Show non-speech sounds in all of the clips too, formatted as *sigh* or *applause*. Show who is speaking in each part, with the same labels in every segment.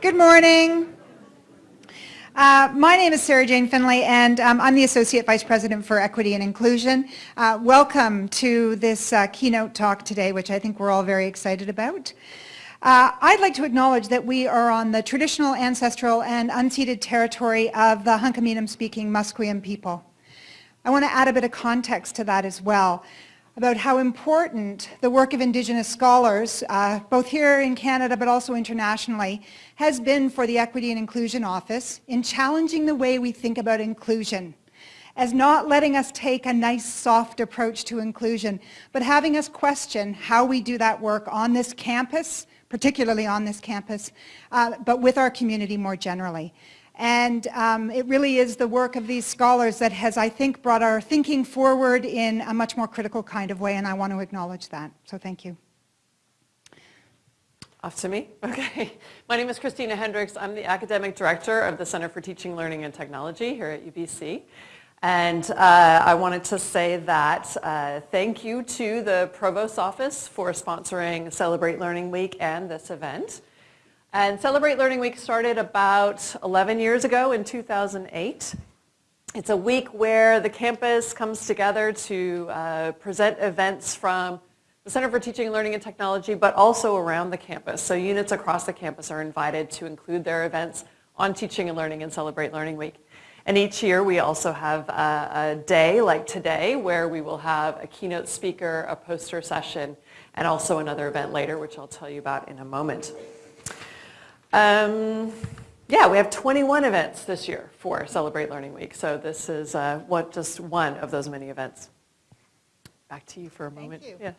Speaker 1: Good morning. Uh, my name is Sarah Jane Finlay and um, I'm the Associate Vice President for Equity and Inclusion. Uh, welcome to this uh, keynote talk today, which I think we're all very excited about. Uh, I'd like to acknowledge that we are on the traditional, ancestral, and unceded territory of the Hunkaminam-speaking Musqueam people. I want to add a bit of context to that as well about how important the work of Indigenous scholars, uh, both here in Canada but also internationally, has been for the Equity and Inclusion Office in challenging the way we think about inclusion as not letting us take a nice soft approach to inclusion, but having us question how we do that work on this campus particularly on this campus, uh, but with our community more generally. And um, it really is the work of these scholars that has, I think, brought our thinking forward in a much more critical kind of way, and I want to acknowledge that. So thank you.
Speaker 2: Off to me? *laughs* Okay. My name is Christina Hendricks. I'm the Academic Director of the Center for Teaching, Learning, and Technology here at UBC. And uh, I wanted to say that uh, thank you to the Provost's Office for sponsoring Celebrate Learning Week and this event. And Celebrate Learning Week started about 11 years ago in 2008. It's a week where the campus comes together to uh, present events from the Center for Teaching, and Learning, and Technology, but also around the campus. So units across the campus are invited to include their events on Teaching and Learning and Celebrate Learning Week. And each year we also have a, a, day like today where we will have a keynote speaker, a poster session, and also another event later, which I'll tell you about in a moment. Um, yeah, we have 21 events this year for Celebrate Learning Week. So this is uh, what, just one of those many events. Back to you for a moment.
Speaker 1: Yes.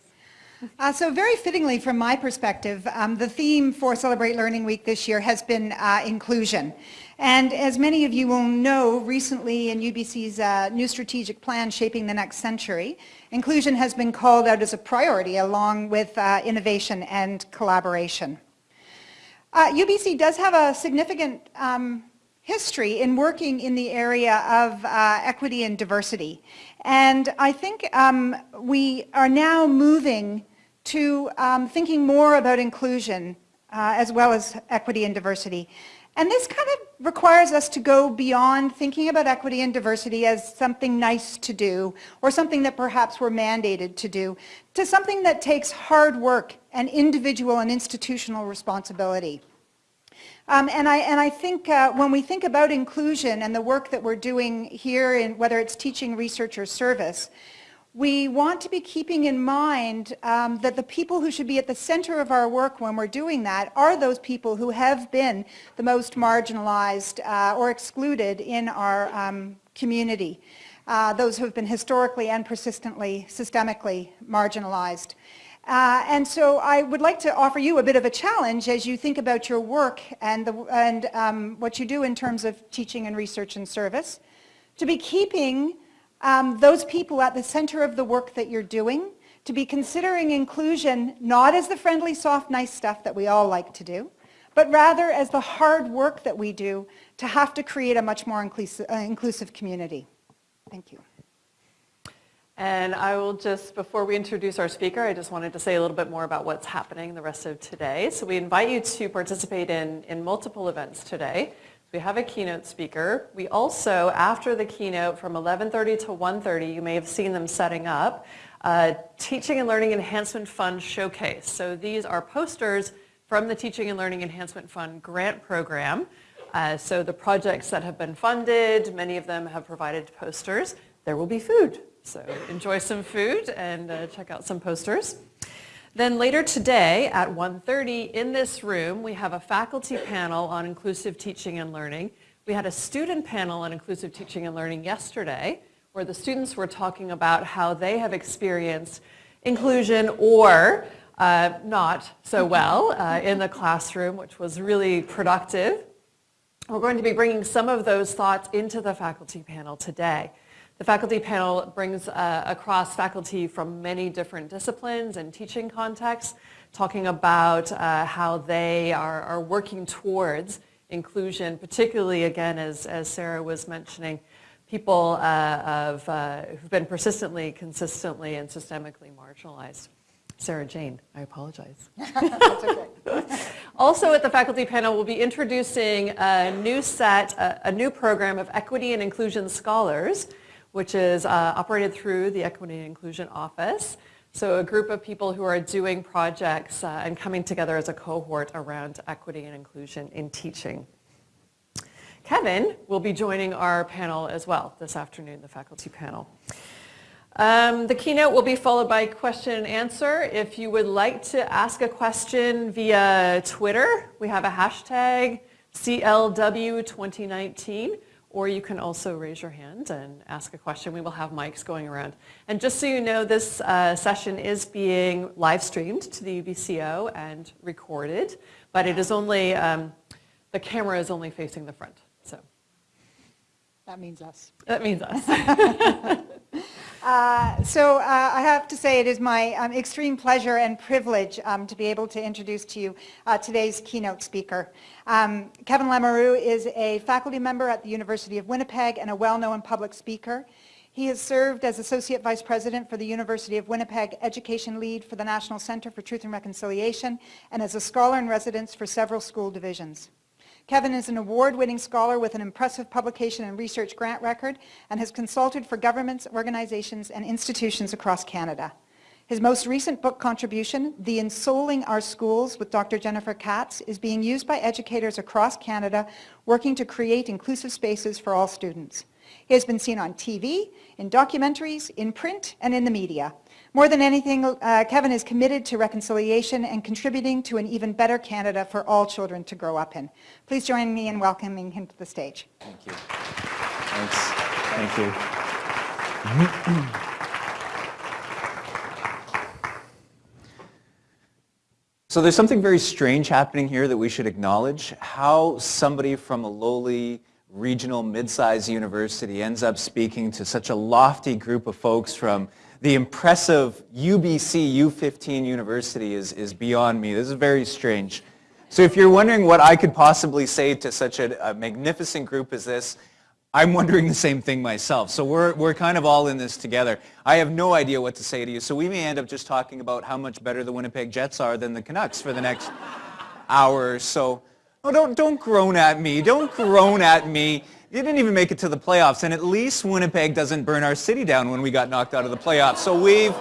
Speaker 1: Uh, so very fittingly from my perspective, um, the theme for Celebrate Learning Week this year has been uh, inclusion. And as many of you will know, recently in UBC's uh, new strategic plan, Shaping the Next Century, inclusion has been called out as a priority along with uh, innovation and collaboration. UBC uh, does have a significant um, history in working in the area of uh, equity and diversity. And I think um, we are now moving to um, thinking more about inclusion uh, as well as equity and diversity. And this kind of requires us to go beyond thinking about equity and diversity as something nice to do or something that perhaps we're mandated to do to something that takes hard work and individual and institutional responsibility. Um, and, I, and I think uh, when we think about inclusion and the work that we're doing here, in whether it's teaching, research, or service, we want to be keeping in mind um, that the people who should be at the center of our work when we're doing that are those people who have been the most marginalized uh, or excluded in our um, community. Uh, those who have been historically and persistently, systemically marginalized. Uh, and so I would like to offer you a bit of a challenge as you think about your work and, the, and um, what you do in terms of teaching and research and service, to be keeping um, those people at the center of the work that you're doing, to be considering inclusion not as the friendly, soft, nice stuff that we all like to do, but rather as the hard work that we do to have to create a much more inclusive, uh, inclusive community. Thank you.
Speaker 2: And I will just, before we introduce our speaker, I just wanted to say a little bit more about what's happening the rest of today. So we invite you to participate in, in multiple events today. We have a keynote speaker. We also, after the keynote from 11.30 to 1.30, you may have seen them setting up, uh, Teaching and Learning Enhancement Fund Showcase. So these are posters from the Teaching and Learning Enhancement Fund grant program. Uh, so the projects that have been funded, many of them have provided posters. There will be food. So enjoy some food and uh, check out some posters. Then later today at 1.30 in this room, we have a faculty panel on inclusive teaching and learning. We had a student panel on inclusive teaching and learning yesterday where the students were talking about how they have experienced inclusion or uh, not so well uh, in the classroom, which was really productive. We're going to be bringing some of those thoughts into the faculty panel today. The faculty panel brings uh, across faculty from many different disciplines and teaching contexts, talking about uh, how they are, are, working towards inclusion, particularly again, as, as Sarah was mentioning, people uh, of, uh, who've been persistently, consistently, and systemically marginalized. Sarah Jane, I apologize. *laughs* *laughs* Also at the faculty panel, we'll be introducing a new set, a, a new program of Equity and Inclusion Scholars, which is uh, operated through the Equity and Inclusion Office. So a group of people who are doing projects uh, and coming together as a cohort around equity and inclusion in teaching. Kevin will be joining our panel as well this afternoon, the faculty panel. Um, the keynote will be followed by question and answer. If you would like to ask a question via Twitter, we have a hashtag CLW2019, or you can also raise your hand and ask a question. We will have mics going around. And just so you know, this uh, session is being live streamed to the UBCO and recorded, but it is only, um, the camera is only facing the front. So
Speaker 1: That means us.
Speaker 2: that means us. *laughs*
Speaker 1: Uh, So uh, I have to say it is my um, extreme pleasure and privilege um, to be able to introduce to you uh, today's keynote speaker. Um, Kevin Lamoureux is a faculty member at the University of Winnipeg and a well-known public speaker. He has served as Associate Vice President for the University of Winnipeg Education Lead for the National Center for Truth and Reconciliation and as a scholar in residence for several school divisions. Kevin is an award-winning scholar with an impressive publication and research grant record and has consulted for governments, organizations, and institutions across Canada. His most recent book contribution, The Ensouling Our Schools with Dr. Jennifer Katz, is being used by educators across Canada working to create inclusive spaces for all students. He has been seen on TV, in documentaries, in print, and in the media. More than anything, uh, Kevin is committed to reconciliation and contributing to an even better Canada for all children to grow up in. Please join me in welcoming him to the stage.
Speaker 3: Thank you. Thanks. Thank you. So there's something very strange happening here that we should acknowledge. How somebody from a lowly regional mid-sized university ends up speaking to such a lofty group of folks from the impressive UBC U15 University is, is beyond me. This is very strange. So if you're wondering what I could possibly say to such a, a magnificent group as this, I'm wondering the same thing myself. So we're, we're kind of all in this together. I have no idea what to say to you. So we may end up just talking about how much better the Winnipeg Jets are than the Canucks for the next *laughs* hour or so. Oh, don't, don't groan at me. Don't groan at me. You didn't even make it to the playoffs. And at least Winnipeg doesn't burn our city down when we got knocked out of the playoffs. So we've...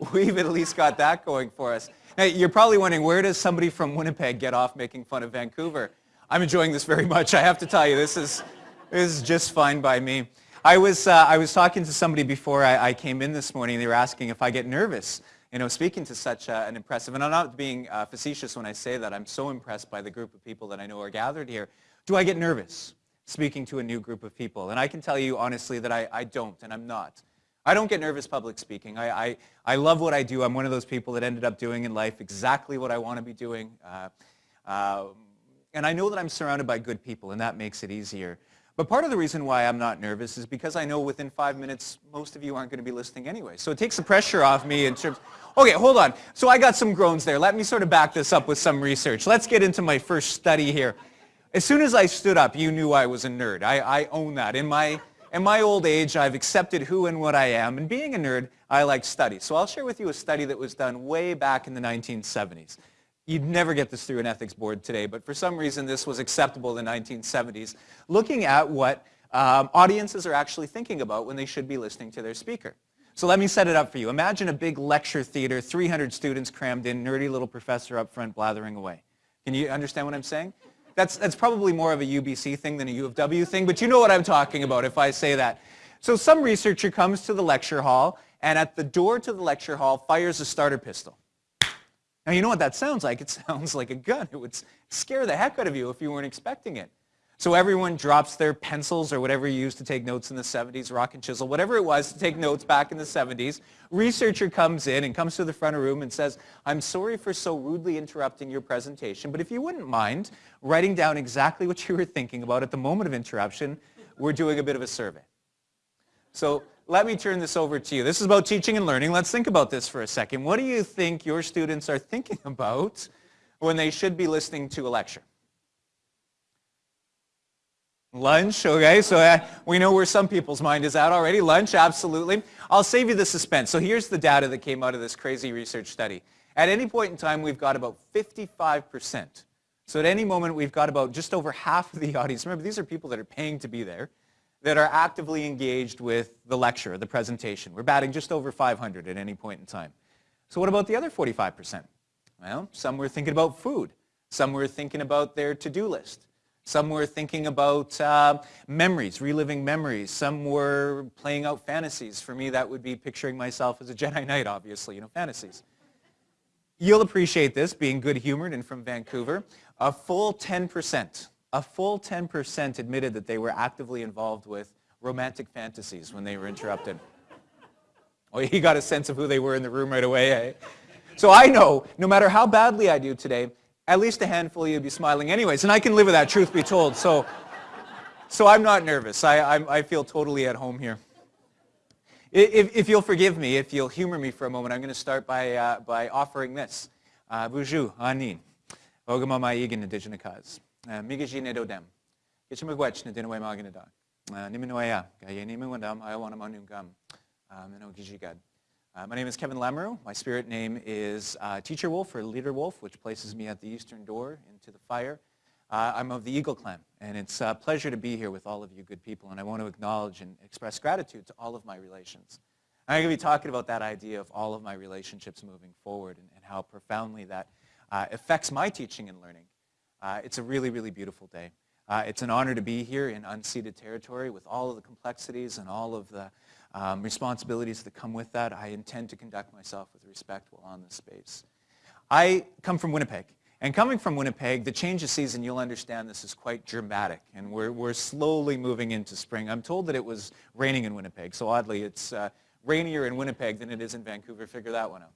Speaker 3: *laughs* we've at least got that going for us. Now, you're probably wondering, where does somebody from Winnipeg get off making fun of Vancouver? I'm enjoying this very much. I have to tell you, this is, this is just fine by me. I was, uh, I was talking to somebody before I, I, came in this morning. They were asking if I get nervous, you know, speaking to such uh, an impressive, and I'm not being uh, facetious when I say that. I'm so impressed by the group of people that I know are gathered here. Do I get nervous speaking to a new group of people? And I can tell you honestly that I, I don't, and I'm not. I don't get nervous public speaking. I, I, I, love what I do. I'm one of those people that ended up doing in life exactly what I want to be doing. Uh, uh, and I know that I'm surrounded by good people, and that makes it easier. But part of the reason why I'm not nervous is because I know within five minutes, most of you aren't going to be listening anyway. So it takes the pressure off me in terms, okay, hold on. So I got some groans there. Let me sort of back this up with some research. Let's get into my first study here. As soon as I stood up, you knew I was a nerd. I, I own that. In my in my old age, I've accepted who and what I am, and being a nerd, I like study. So I'll share with you a study that was done way back in the 1970s. You'd never get this through an ethics board today, but for some reason this was acceptable in the 1970s, looking at what um, audiences are actually thinking about when they should be listening to their speaker. So let me set it up for you. Imagine a big lecture theater, 300 students crammed in, nerdy little professor up front blathering away. Can you understand what I'm saying? That's, that's probably more of a UBC thing than a U of W thing, but you know what I'm talking about if I say that. So some researcher comes to the lecture hall, and at the door to the lecture hall fires a starter pistol. Now you know what that sounds like. It *laughs* sounds like a gun. It would scare the heck out of you if you weren't expecting it. So everyone drops their pencils or whatever you used to take notes in the 70s, rock and chisel, whatever it was to take notes back in the 70s. Researcher comes in and comes to the front of the room and says, I'm sorry for so rudely interrupting your presentation, but if you wouldn't mind writing down exactly what you were thinking about at the moment of interruption, we're doing a bit of a survey. So let me turn this over to you. This is about teaching and learning. Let's think about this for a second. What do you think your students are thinking about when they should be listening to a lecture? Lunch, okay, so uh, we know where some people's mind is at already. Lunch, absolutely. I'll save you the suspense. So here's the data that came out of this crazy research study. At any point in time, we've got about 55%. So at any moment, we've got about just over half of the *laughs* audience. Remember, these are people that are paying to be there, that are actively engaged with the lecture, the presentation. We're batting just over 500 at any point in time. So what about the other 45%? Well, some were thinking about food. Some were thinking about their to-do list. Some were thinking about uh, memories, reliving memories. Some were playing out fantasies. For me, that would be picturing myself as a Jedi Knight, obviously, you know, fantasies. You'll appreciate this, being good-humored and from Vancouver. A full 10%, a full 10% admitted that they were actively involved with romantic fantasies when they were interrupted. Oh, you got a sense of who they were in the room right away, eh? So I know, no matter how badly I do today, at least a handful of you would be smiling anyways. And I can live with that, truth be told. So, so I'm not nervous. I, I, I feel totally at home here. If, if, you'll forgive me, if you'll humor me for a moment, I'm going to start by, uh, by offering this. Buju, anin. Ogama maigin indigenous. Uh, my name is Kevin Lamoureux. My spirit name is uh, Teacher Wolf or Leader Wolf, which places me at the eastern door into the fire. Uh, I'm of the Eagle Clan, and it's a pleasure to be here with all of you good people, and I want to acknowledge and express gratitude to all of my relations. I'm going to be talking about that idea of all of my relationships moving forward and, and how profoundly that uh, affects my teaching and learning. Uh, it's a really, really beautiful day. Uh, it's an honor to be here in unceded territory with all of the complexities and all of the um, responsibilities that come with that. I intend to conduct myself with respect while on this space. I come from Winnipeg. And coming from Winnipeg, the change of season, you'll understand this is quite dramatic. And we're, we're slowly moving into spring. I'm told that it was raining in Winnipeg. So oddly, it's uh, rainier in Winnipeg than it is in Vancouver. Figure that one out.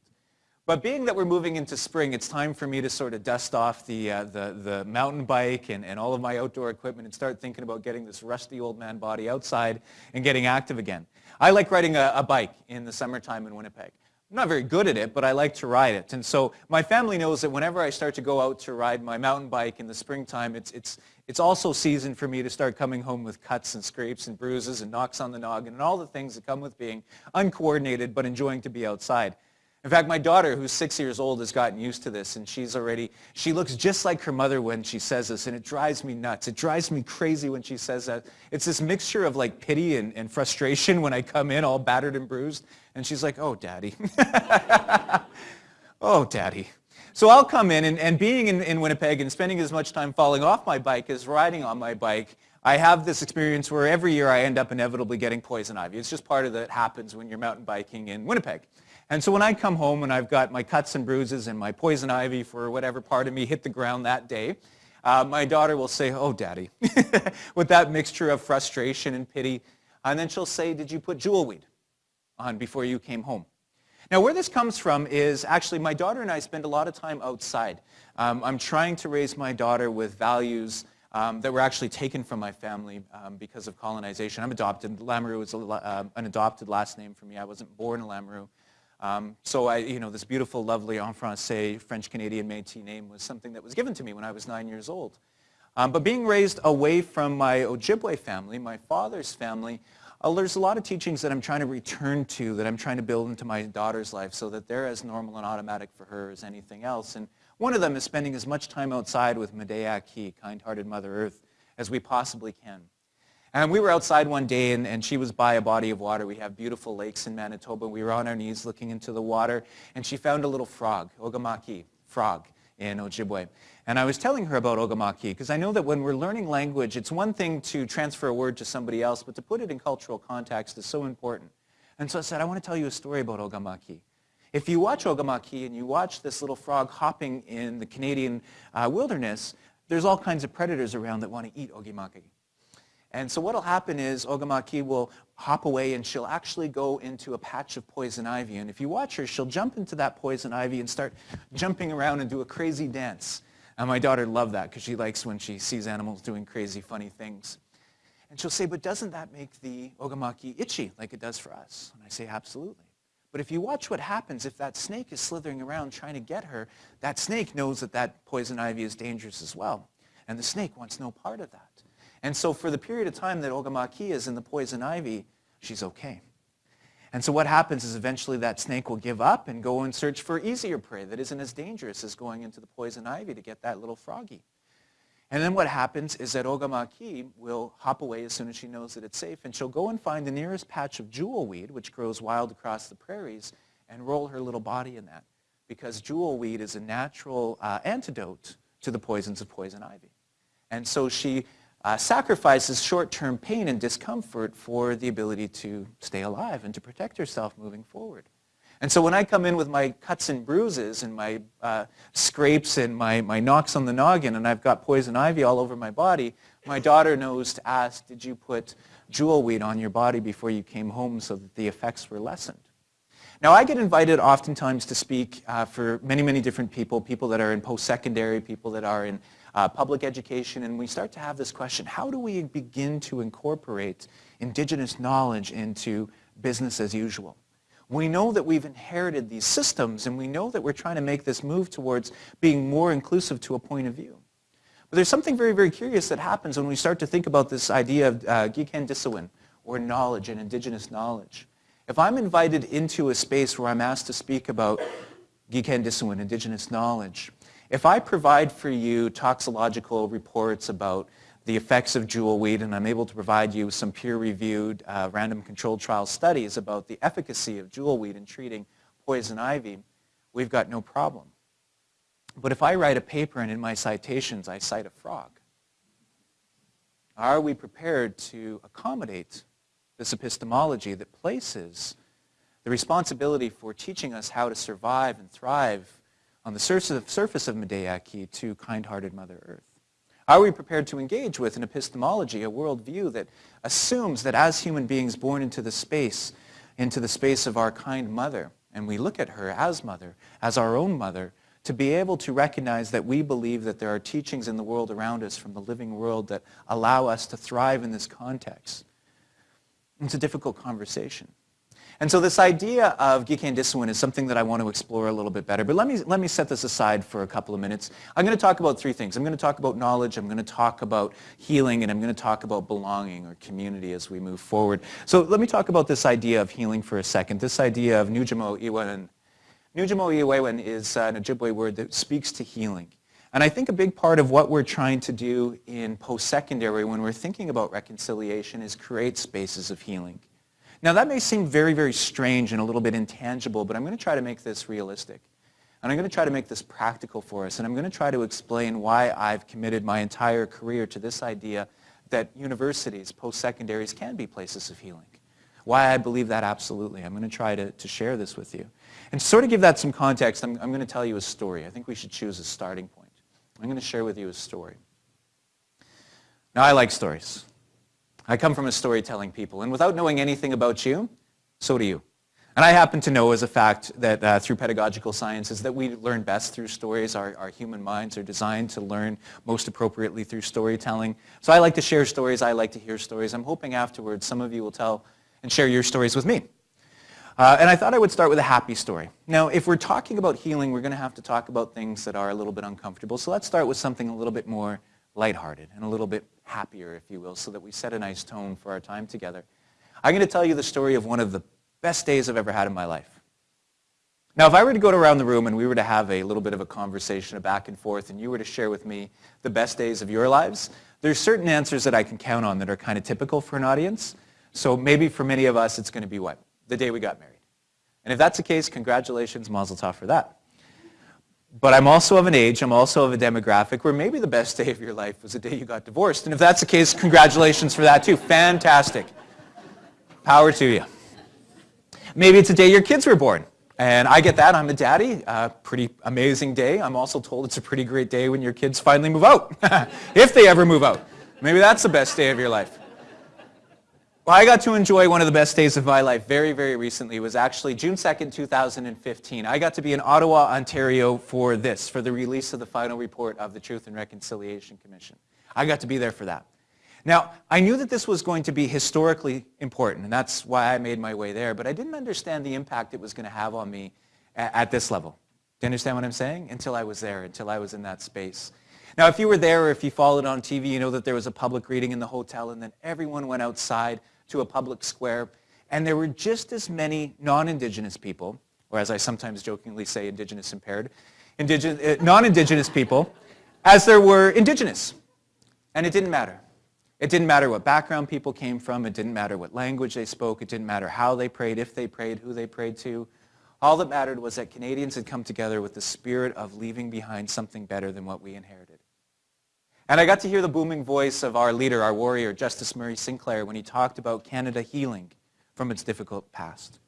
Speaker 3: But being that we're moving into spring, it's time for me to sort of dust off the, uh, the, the mountain bike and, and all of my outdoor equipment and start thinking about getting this rusty old man body outside and getting active again. I like riding a, a bike in the summertime in Winnipeg. I'm not very good at it, but I like to ride it. And so my family knows that whenever I start to go out to ride my mountain bike in the springtime, it's, it's, it's also season for me to start coming home with cuts and scrapes and bruises and knocks on the noggin and all the things that come with being uncoordinated but enjoying to be outside. In fact, my daughter, who's six years old, has gotten used to this, and she's already, she looks just like her mother when she says this, and it drives me nuts. It drives me crazy when she says that. It's this mixture of like pity and, and frustration when I come in all battered and bruised, and she's like, oh, daddy. *laughs* oh, daddy. So I'll come in, and, and being in, in Winnipeg and spending as much time falling off my bike as riding on my bike, I have this experience where every year I end up inevitably getting poison ivy. It's just part of that happens when you're mountain biking in Winnipeg. And so when I come home and I've got my cuts and bruises and my poison ivy for whatever part of me hit the ground that day, uh, my daughter will say, oh, daddy, *laughs* with that mixture of frustration and pity. And then she'll say, did you put jewelweed on before you came home? Now, where this comes from is actually my daughter and I spend a lot of time outside. Um, I'm trying to raise my daughter with values um, that were actually taken from my family um, because of colonization. I'm adopted. Lamoureux is a, uh, an adopted last name for me. I wasn't born a Lamoureux. Um, so I, you know, this beautiful, lovely en français French-Canadian Métis name was something that was given to me when I was nine years old. Um, but being raised away from my Ojibwe family, my father's family, uh, there's a lot of teachings that I'm trying to return to, that I'm trying to build into my daughter's life so that they're as normal and automatic for her as anything else. And one of them is spending as much time outside with Medea Ki, kind-hearted Mother Earth, as we possibly can. And we were outside one day, and, and she was by a body of water. We have beautiful lakes in Manitoba. We were on our knees looking into the water, and she found a little frog, ogamaki, frog, in Ojibwe. And I was telling her about ogamaki, because I know that when we're learning language, it's one thing to transfer a word to somebody else, but to put it in cultural context is so important. And so I said, I want to tell you a story about ogamaki. If you watch ogamaki and you watch this little frog hopping in the Canadian uh, wilderness, there's all kinds of predators around that want to eat ogamaki. And so what will happen is Ogamaki will hop away and she'll actually go into a patch of poison ivy. And if you watch her, she'll jump into that poison ivy and start jumping around and do a crazy dance. And my daughter loved that because she likes when she sees animals doing crazy, funny things. And she'll say, but doesn't that make the Ogamaki itchy like it does for us? And I say, absolutely. But if you watch what happens, if that snake is slithering around trying to get her, that snake knows that that poison ivy is dangerous as well. And the snake wants no part of that. And so for the period of time that Ogamaki is in the poison ivy, she's okay. And so what happens is eventually that snake will give up and go and search for easier prey that isn't as dangerous as going into the poison ivy to get that little froggy. And then what happens is that Ogamaki will hop away as soon as she knows that it's safe, and she'll go and find the nearest patch of jewelweed, which grows wild across the prairies, and roll her little body in that. Because jewelweed is a natural uh, antidote to the poisons of poison ivy. And so she uh, sacrifices short-term pain and discomfort for the ability to stay alive and to protect herself moving forward. And so when I come in with my cuts and bruises and my uh, scrapes and my, my knocks on the noggin and I've got poison ivy all over my body, my daughter knows to ask, did you put jewelweed on your body before you came home so that the effects were lessened? Now I get invited oftentimes to speak uh, for many, many different people, people that are in post-secondary, people that are in uh, public education, and we start to have this question, how do we begin to incorporate indigenous knowledge into business as usual? We know that we've inherited these systems, and we know that we're trying to make this move towards being more inclusive to a point of view. But there's something very, very curious that happens when we start to think about this idea of uh, Gikendaasowin, or knowledge and indigenous knowledge. If I'm invited into a space where I'm asked to speak about Gikendaasowin, indigenous knowledge, if I provide for you toxicological reports about the effects of jewelweed and I'm able to provide you some peer-reviewed uh, random controlled trial studies about the efficacy of jewelweed in treating poison ivy, we've got no problem. But if I write a paper and in my citations I cite a frog, are we prepared to accommodate this epistemology that places the responsibility for teaching us how to survive and thrive on the surface of Medeaki to kind-hearted Mother Earth? Are we prepared to engage with an epistemology, a worldview that assumes that as human beings born into the space, into the space of our kind mother, and we look at her as mother, as our own mother, to be able to recognize that we believe that there are teachings in the world around us from the living world that allow us to thrive in this context. It's a difficult conversation. And so this idea of Gikendaasowin is something that I want to explore a little bit better. But let me, let me set this aside for a couple of minutes. I'm going to talk about three things. I'm going to talk about knowledge, I'm going to talk about healing, and I'm going to talk about belonging or community as we move forward. So let me talk about this idea of healing for a second, this idea of Nujamo Iwewen. Nujamo Iwewen is an Ojibwe word that speaks to healing. And I think a big part of what we're trying to do in post-secondary when we're thinking about reconciliation is create spaces of healing. Now that may seem very, very strange and a little bit intangible, but I'm going to try to make this realistic. And I'm going to try to make this practical for us. And I'm going to try to explain why I've committed my entire career to this idea that universities, post-secondaries, can be places of healing. Why I believe that absolutely. I'm going to try to, to share this with you. And to sort of give that some context, I'm, I'm going to tell you a story. I think we should choose a starting point. I'm going to share with you a story. Now, I like stories. I come from a storytelling people, and without knowing anything about you, so do you. And I happen to know as a fact that uh, through pedagogical sciences that we learn best through stories. Our, our human minds are designed to learn most appropriately through storytelling. So I like to share stories. I like to hear stories. I'm hoping afterwards some of you will tell and share your stories with me. Uh, and I thought I would start with a happy story. Now, if we're talking about healing, we're going to have to talk about things that are a little bit uncomfortable. So let's start with something a little bit more lighthearted and a little bit happier, if you will, so that we set a nice tone for our time together. I'm going to tell you the story of one of the best days I've ever had in my life. Now, if I were to go around the room and we were to have a little bit of a conversation, a back and forth, and you were to share with me the best days of your lives, there's certain answers that I can count on that are kind of typical for an audience. So maybe for many of us, it's going to be what? The day we got married. And if that's the case, congratulations, mazel tov for that. But I'm also of an age, I'm also of a demographic where maybe the best day of your life was the day you got divorced. And if that's the case, congratulations for that too. Fantastic. Power to you. Maybe it's the day your kids were born. And I get that. I'm a daddy. Uh, pretty amazing day. I'm also told it's a pretty great day when your kids finally move out. *laughs* if they ever move out. Maybe that's the best day of your life. Well, I got to enjoy one of the best days of my life very, very recently. It was actually June 2nd, 2015. I got to be in Ottawa, Ontario for this, for the release of the final report of the Truth and Reconciliation Commission. I got to be there for that. Now, I knew that this was going to be historically important, and that's why I made my way there, but I didn't understand the impact it was going to have on me at, at this level. Do you understand what I'm saying? Until I was there, until I was in that space. Now, if you were there or if you followed on TV, you know that there was a public reading in the hotel and then everyone went outside to a public square and there were just as many non-Indigenous people, or as I sometimes jokingly say, Indigenous impaired, indigenous, uh, non-Indigenous people, as there were Indigenous. And it didn't matter. It didn't matter what background people came from. It didn't matter what language they spoke. It didn't matter how they prayed, if they prayed, who they prayed to. All that mattered was that Canadians had come together with the spirit of leaving behind something better than what we inherited. And I got to hear the booming voice of our leader, our warrior, Justice Murray Sinclair, when he talked about Canada healing from its difficult past.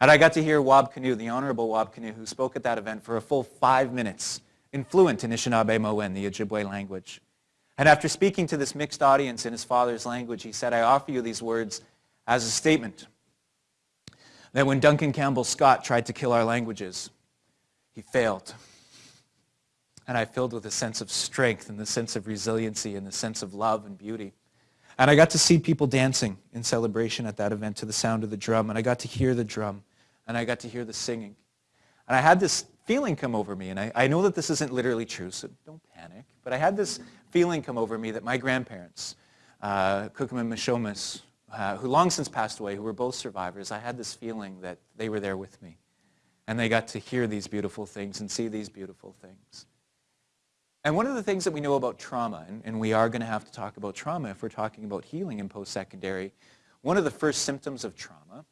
Speaker 3: And I got to hear Wab Kinew, the Honorable Wab Kinew, who spoke at that event for a full five minutes in fluent Anishinaabemowin, the Ojibwe language. And after speaking to this mixed audience in his father's language, he said, I offer you these words as a statement that when Duncan Campbell Scott tried to kill our languages, he failed. And I filled with a sense of strength and the sense of resiliency and the sense of love and beauty. And I got to see people dancing in celebration at that event to the sound of the drum. And I got to hear the drum. And I got to hear the singing. And I had this feeling come over me. And I, I know that this isn't literally true, so don't panic. But I had this feeling come over me that my grandparents, uh, Kukum and Mishomis, uh, who long since passed away, who were both survivors, I had this feeling that they were there with me. And they got to hear these beautiful things and see these beautiful things. And one of the things that we know about trauma, and, and we are going to have to talk about trauma if we're talking about healing in post-secondary, one of the first symptoms of trauma,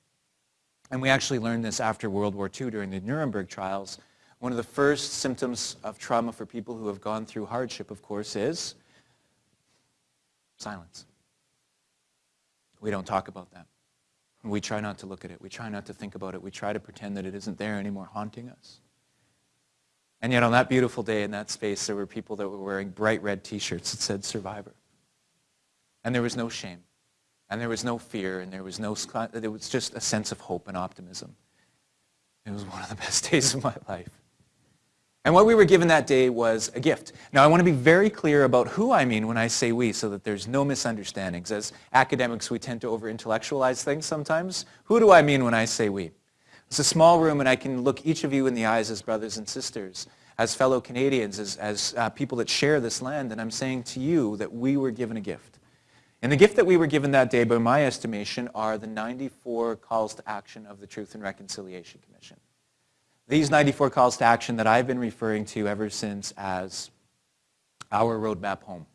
Speaker 3: and we actually learned this after World War II during the Nuremberg trials, one of the first symptoms of trauma for people who have gone through hardship, of course, is silence. We don't talk about that. We try not to look at it. We try not to think about it. We try to pretend that it isn't there anymore haunting us. And yet on that beautiful day in that space, there were people that were wearing bright red t-shirts that said survivor. And there was no shame. And there was no fear. And there was no, there was just a sense of hope and optimism. It was one of the best *laughs* days of my life. And what we were given that day was a gift. Now I want to be very clear about who I mean when I say we so that there's no misunderstandings. As academics, we tend to over-intellectualize things sometimes. Who do I mean when I say we? It's a small room and I can look each of you in the eyes as brothers and sisters, as fellow Canadians, as, as uh, people that share this land, and I'm saying to you that we were given a gift. And the gift that we were given that day, by my estimation, are the 94 calls to action of the Truth and Reconciliation Commission. These 94 calls to action that I've been referring to ever since as our roadmap home.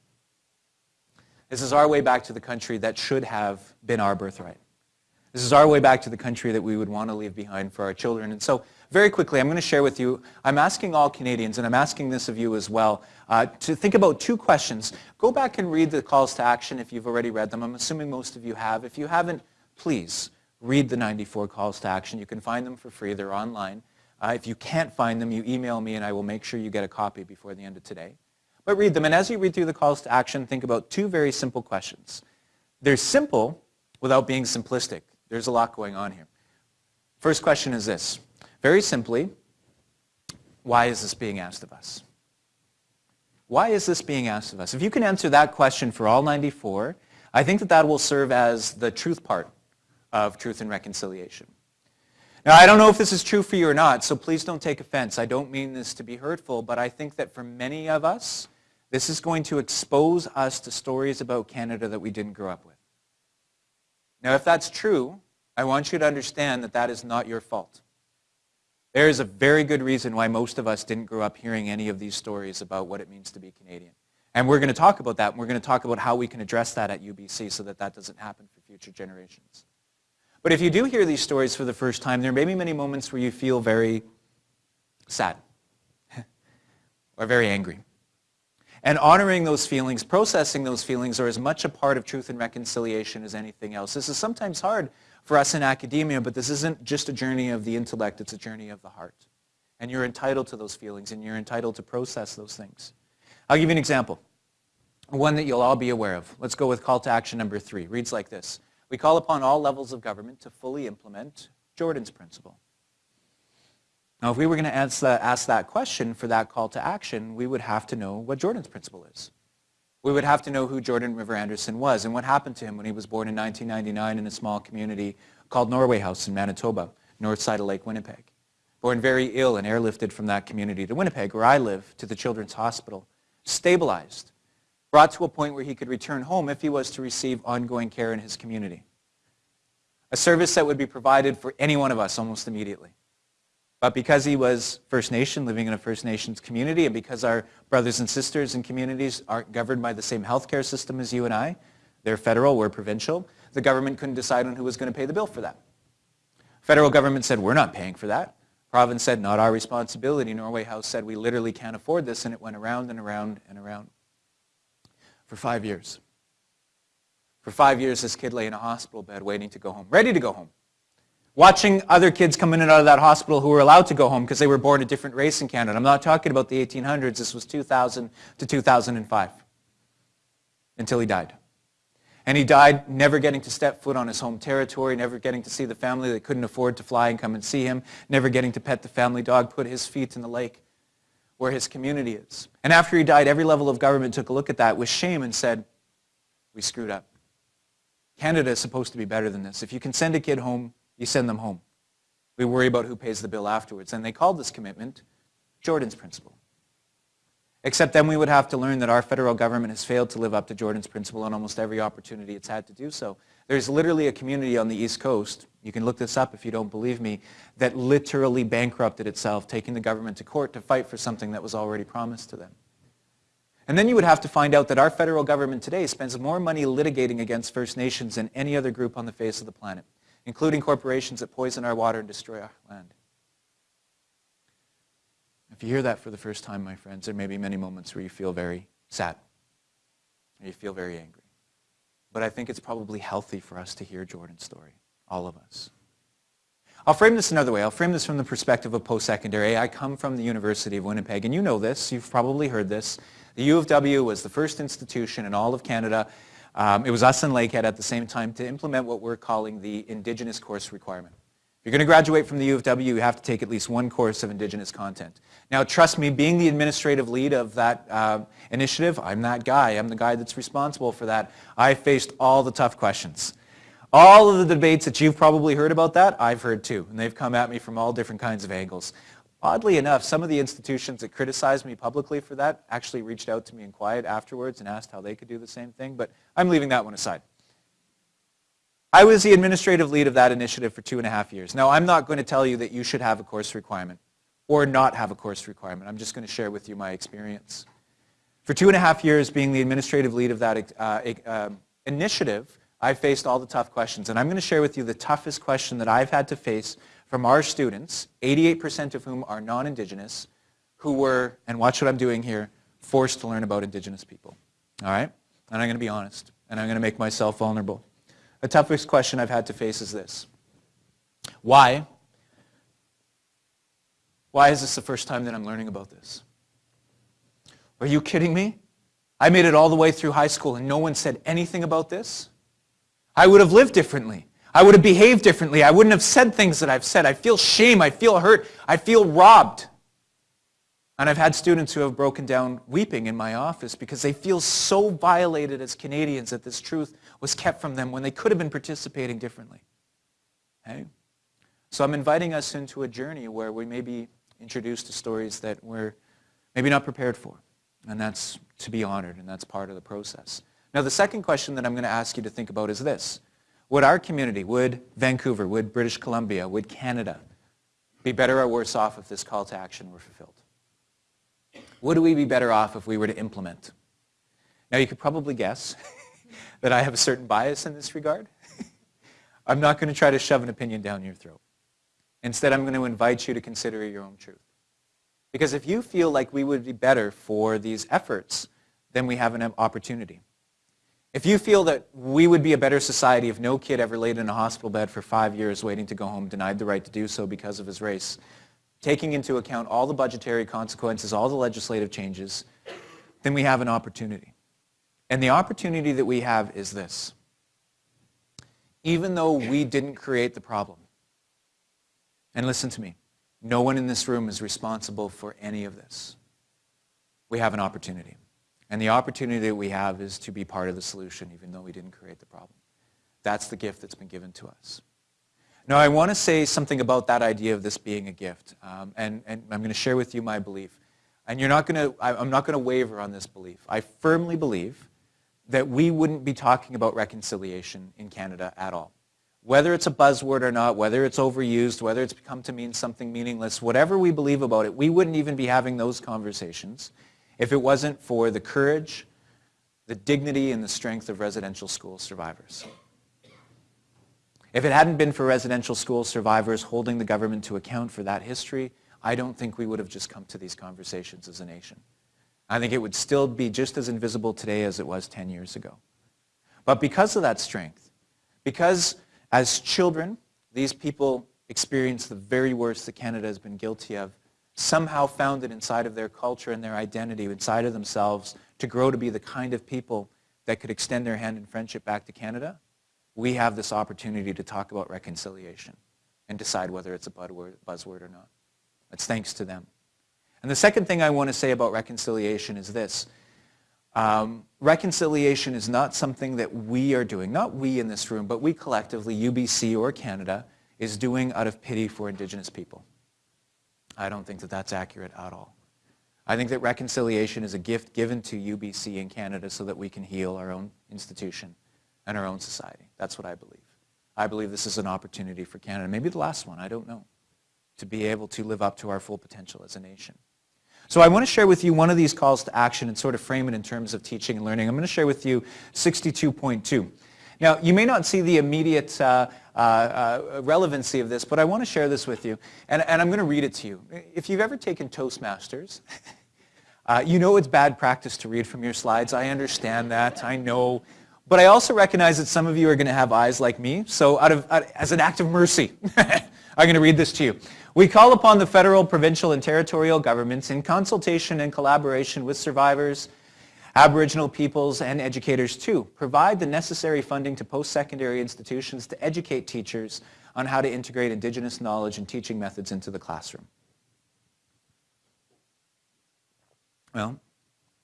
Speaker 3: This is our way back to the country that should have been our birthright. This is our way back to the country that we would want to leave behind for our children. And so very quickly, I'm going to share with you, I'm asking all Canadians, and I'm asking this of you as well, uh, to think about two questions. Go back and read the calls to action if you've already read them. I'm assuming most of you have. If you haven't, please read the 94 calls to action. You can find them for free. They're online. Uh, if you can't find them, you email me and I will make sure you get a copy before the end of today. But read them. And as you read through the calls to action, think about two very simple questions. They're simple without being simplistic. There's a lot going on here. First question is this. Very simply, why is this being asked of us? Why is this being asked of us? If you can answer that question for all 94, I think that that will serve as the truth part of truth and reconciliation. Now, I don't know if this is true for you or not, so please don't take offense. I don't mean this to be hurtful, but I think that for many of us, this is going to expose us to stories about Canada that we didn't grow up with. Now, if that's true, I want you to understand that that is not your fault. There is a very good reason why most of us didn't grow up hearing any of these stories about what it means to be Canadian. And we're going to talk about that, and we're going to talk about how we can address that at UBC so that that doesn't happen for future generations. But if you do hear these stories for the first time, there may be many moments where you feel very sad *laughs* or very angry. And honoring those feelings, processing those feelings are as much a part of truth and reconciliation as anything else. This is sometimes hard for us in academia, but this isn't just a journey of the intellect, it's a journey of the heart. And you're entitled to those feelings and you're entitled to process those things. I'll give you an example, one that you'll all be aware of. Let's go with call to action number three. Reads like this. We call upon all levels of government to fully implement Jordan's principle. Now, if we were going to ask, ask that question for that call to action, we would have to know what Jordan's principle is. We would have to know who Jordan River Anderson was and what happened to him when he was born in 1999 in a small community called Norway House in Manitoba, north side of Lake Winnipeg. Born very ill and airlifted from that community to Winnipeg, where I live, to the Children's Hospital stabilized, brought to a point where he could return home if he was to receive ongoing care in his community. A service that would be provided for any one of us almost immediately. But because he was First Nation, living in a First Nations community, and because our brothers and sisters in communities aren't governed by the same healthcare system as you and I, they're federal, we're provincial, the government couldn't decide on who was going to pay the bill for that. Federal government said, we're not paying for that. Province said, not our responsibility. Norway House said, we literally can't afford this, and it went around and around and around for five years. For five years, this kid lay in a hospital bed waiting to go home, ready to go home watching other kids come in and out of that hospital who were allowed to go home because they were born a different race in Canada. I'm not talking about the 1800s. This was 2000 to 2005 until he died. And he died never getting to step foot on his home territory, never getting to see the family that couldn't afford to fly and come and see him, never getting to pet the family dog, put his feet in the lake where his community is. And after he died, every level of government took a look at that with shame and said, we screwed up. Canada is supposed to be better than this. If you can send a kid home you send them home. We worry about who pays the bill afterwards. And they called this commitment Jordan's Principle. Except then we would have to learn that our federal government has failed to live up to Jordan's Principle on almost every opportunity it's had to do so. There's literally a community on the East Coast, you can look this up if you don't believe me, that literally bankrupted itself, taking the government to court to fight for something that was already promised to them. And then you would have to find out that our federal government today spends more money litigating against First Nations than any other group on the face of the planet including corporations that poison our water and destroy our land. If you hear that for the first time, my friends, there may be many moments where you feel very sad, or you feel very angry. But I think it's probably healthy for us to hear Jordan's story, all of us. I'll frame this another way. I'll frame this from the perspective of post-secondary. I come from the University of Winnipeg, and you know this. You've probably heard this. The U of W was the first institution in all of Canada um, it was us and Lakehead at the same time to implement what we're calling the Indigenous course requirement. If you're going to graduate from the U of W, you have to take at least one course of Indigenous content. Now, trust me, being the administrative lead of that uh, initiative, I'm that guy. I'm the guy that's responsible for that. I faced all the tough questions. All of the debates that you've probably heard about that, I've heard too, and they've come at me from all different kinds of angles. Oddly enough, some of the institutions that criticized me publicly for that actually reached out to me in quiet afterwards and asked how they could do the same thing, but I'm leaving that one aside. I was the administrative lead of that initiative for two and a half years. Now, I'm not going to tell you that you should have a course requirement or not have a course requirement. I'm just going to share with you my experience. For two and a half years being the administrative lead of that uh, uh, initiative, I faced all the tough questions. And I'm going to share with you the toughest question that I've had to face from our students, 88% of whom are non-Indigenous, who were, and watch what I'm doing here, forced to learn about Indigenous people. All right? And I'm going to be honest, and I'm going to make myself vulnerable. The toughest question I've had to face is this. Why? Why is this the first time that I'm learning about this? Are you kidding me? I made it all the way through high school and no one said anything about this? I would have lived differently. I would have behaved differently. I wouldn't have said things that I've said. I feel shame. I feel hurt. I feel robbed. And I've had students who have broken down weeping in my office because they feel so violated as Canadians that this truth was kept from them when they could have been participating differently. Okay? So I'm inviting us into a journey where we may be introduced to stories that we're maybe not prepared for. And that's to be honored, and that's part of the process. Now, the second question that I'm going to ask you to think about is this. Would our community, would Vancouver, would British Columbia, would Canada be better or worse off if this call to action were fulfilled? Would we be better off if we were to implement? Now you could probably guess *laughs* that I have a certain bias in this regard. *laughs* I'm not going to try to shove an opinion down your throat. Instead, I'm going to invite you to consider your own truth. Because if you feel like we would be better for these efforts, then we have an opportunity. If you feel that we would be a better society if no kid ever laid in a hospital bed for five years waiting to go home, denied the right to do so because of his race, taking into account all the budgetary consequences, all the legislative changes, then we have an opportunity. And the opportunity that we have is this. Even though we didn't create the problem, and listen to me, no one in this room is responsible for any of this. We have an opportunity. And the opportunity that we have is to be part of the solution, even though we didn't create the problem. That's the gift that's been given to us. Now, I want to say something about that idea of this being a gift, um, and, and I'm going to share with you my belief. and you're not going to, I'm not going to waver on this belief. I firmly believe that we wouldn't be talking about reconciliation in Canada at all. Whether it's a buzzword or not, whether it's overused, whether it's become to mean something meaningless, whatever we believe about it, we wouldn't even be having those conversations if it wasn't for the courage, the dignity, and the strength of residential school survivors. If it hadn't been for residential school survivors holding the government to account for that history, I don't think we would have just come to these conversations as a nation. I think it would still be just as invisible today as it was 10 years ago. But because of that strength, because as children, these people experienced the very worst that Canada has been guilty of, somehow found it inside of their culture and their identity, inside of themselves, to grow to be the kind of people that could extend their hand in friendship back to Canada, we have this opportunity to talk about reconciliation and decide whether it's a buzzword or not. It's thanks to them. And the second thing I want to say about reconciliation is this. Um, reconciliation is not something that we are doing, not we in this room, but we collectively, UBC or Canada, is doing out of pity for Indigenous people. I don't think that that's accurate at all. I think that reconciliation is a gift given to UBC in Canada so that we can heal our own institution and our own society. That's what I believe. I believe this is an opportunity for Canada, maybe the last one, I don't know to be able to live up to our full potential as a nation. So I want to share with you one of these calls to action and sort of frame it in terms of teaching and learning. I'm going to share with you 62.2. Now, you may not see the immediate uh, uh, uh, relevancy of this, but I want to share this with you, and, and I'm going to read it to you. If you've ever taken Toastmasters, *laughs* uh, you know it's bad practice to read from your slides. I understand that. I know. But I also recognize that some of you are going to have eyes like me, so out of, out, as an act of mercy, *laughs* I'm going to read this to you. We call upon the federal, provincial, and territorial governments in consultation and collaboration with survivors, Aboriginal peoples, and educators too provide the necessary funding to post-secondary institutions to educate teachers on how to integrate Indigenous knowledge and teaching methods into the classroom. Well,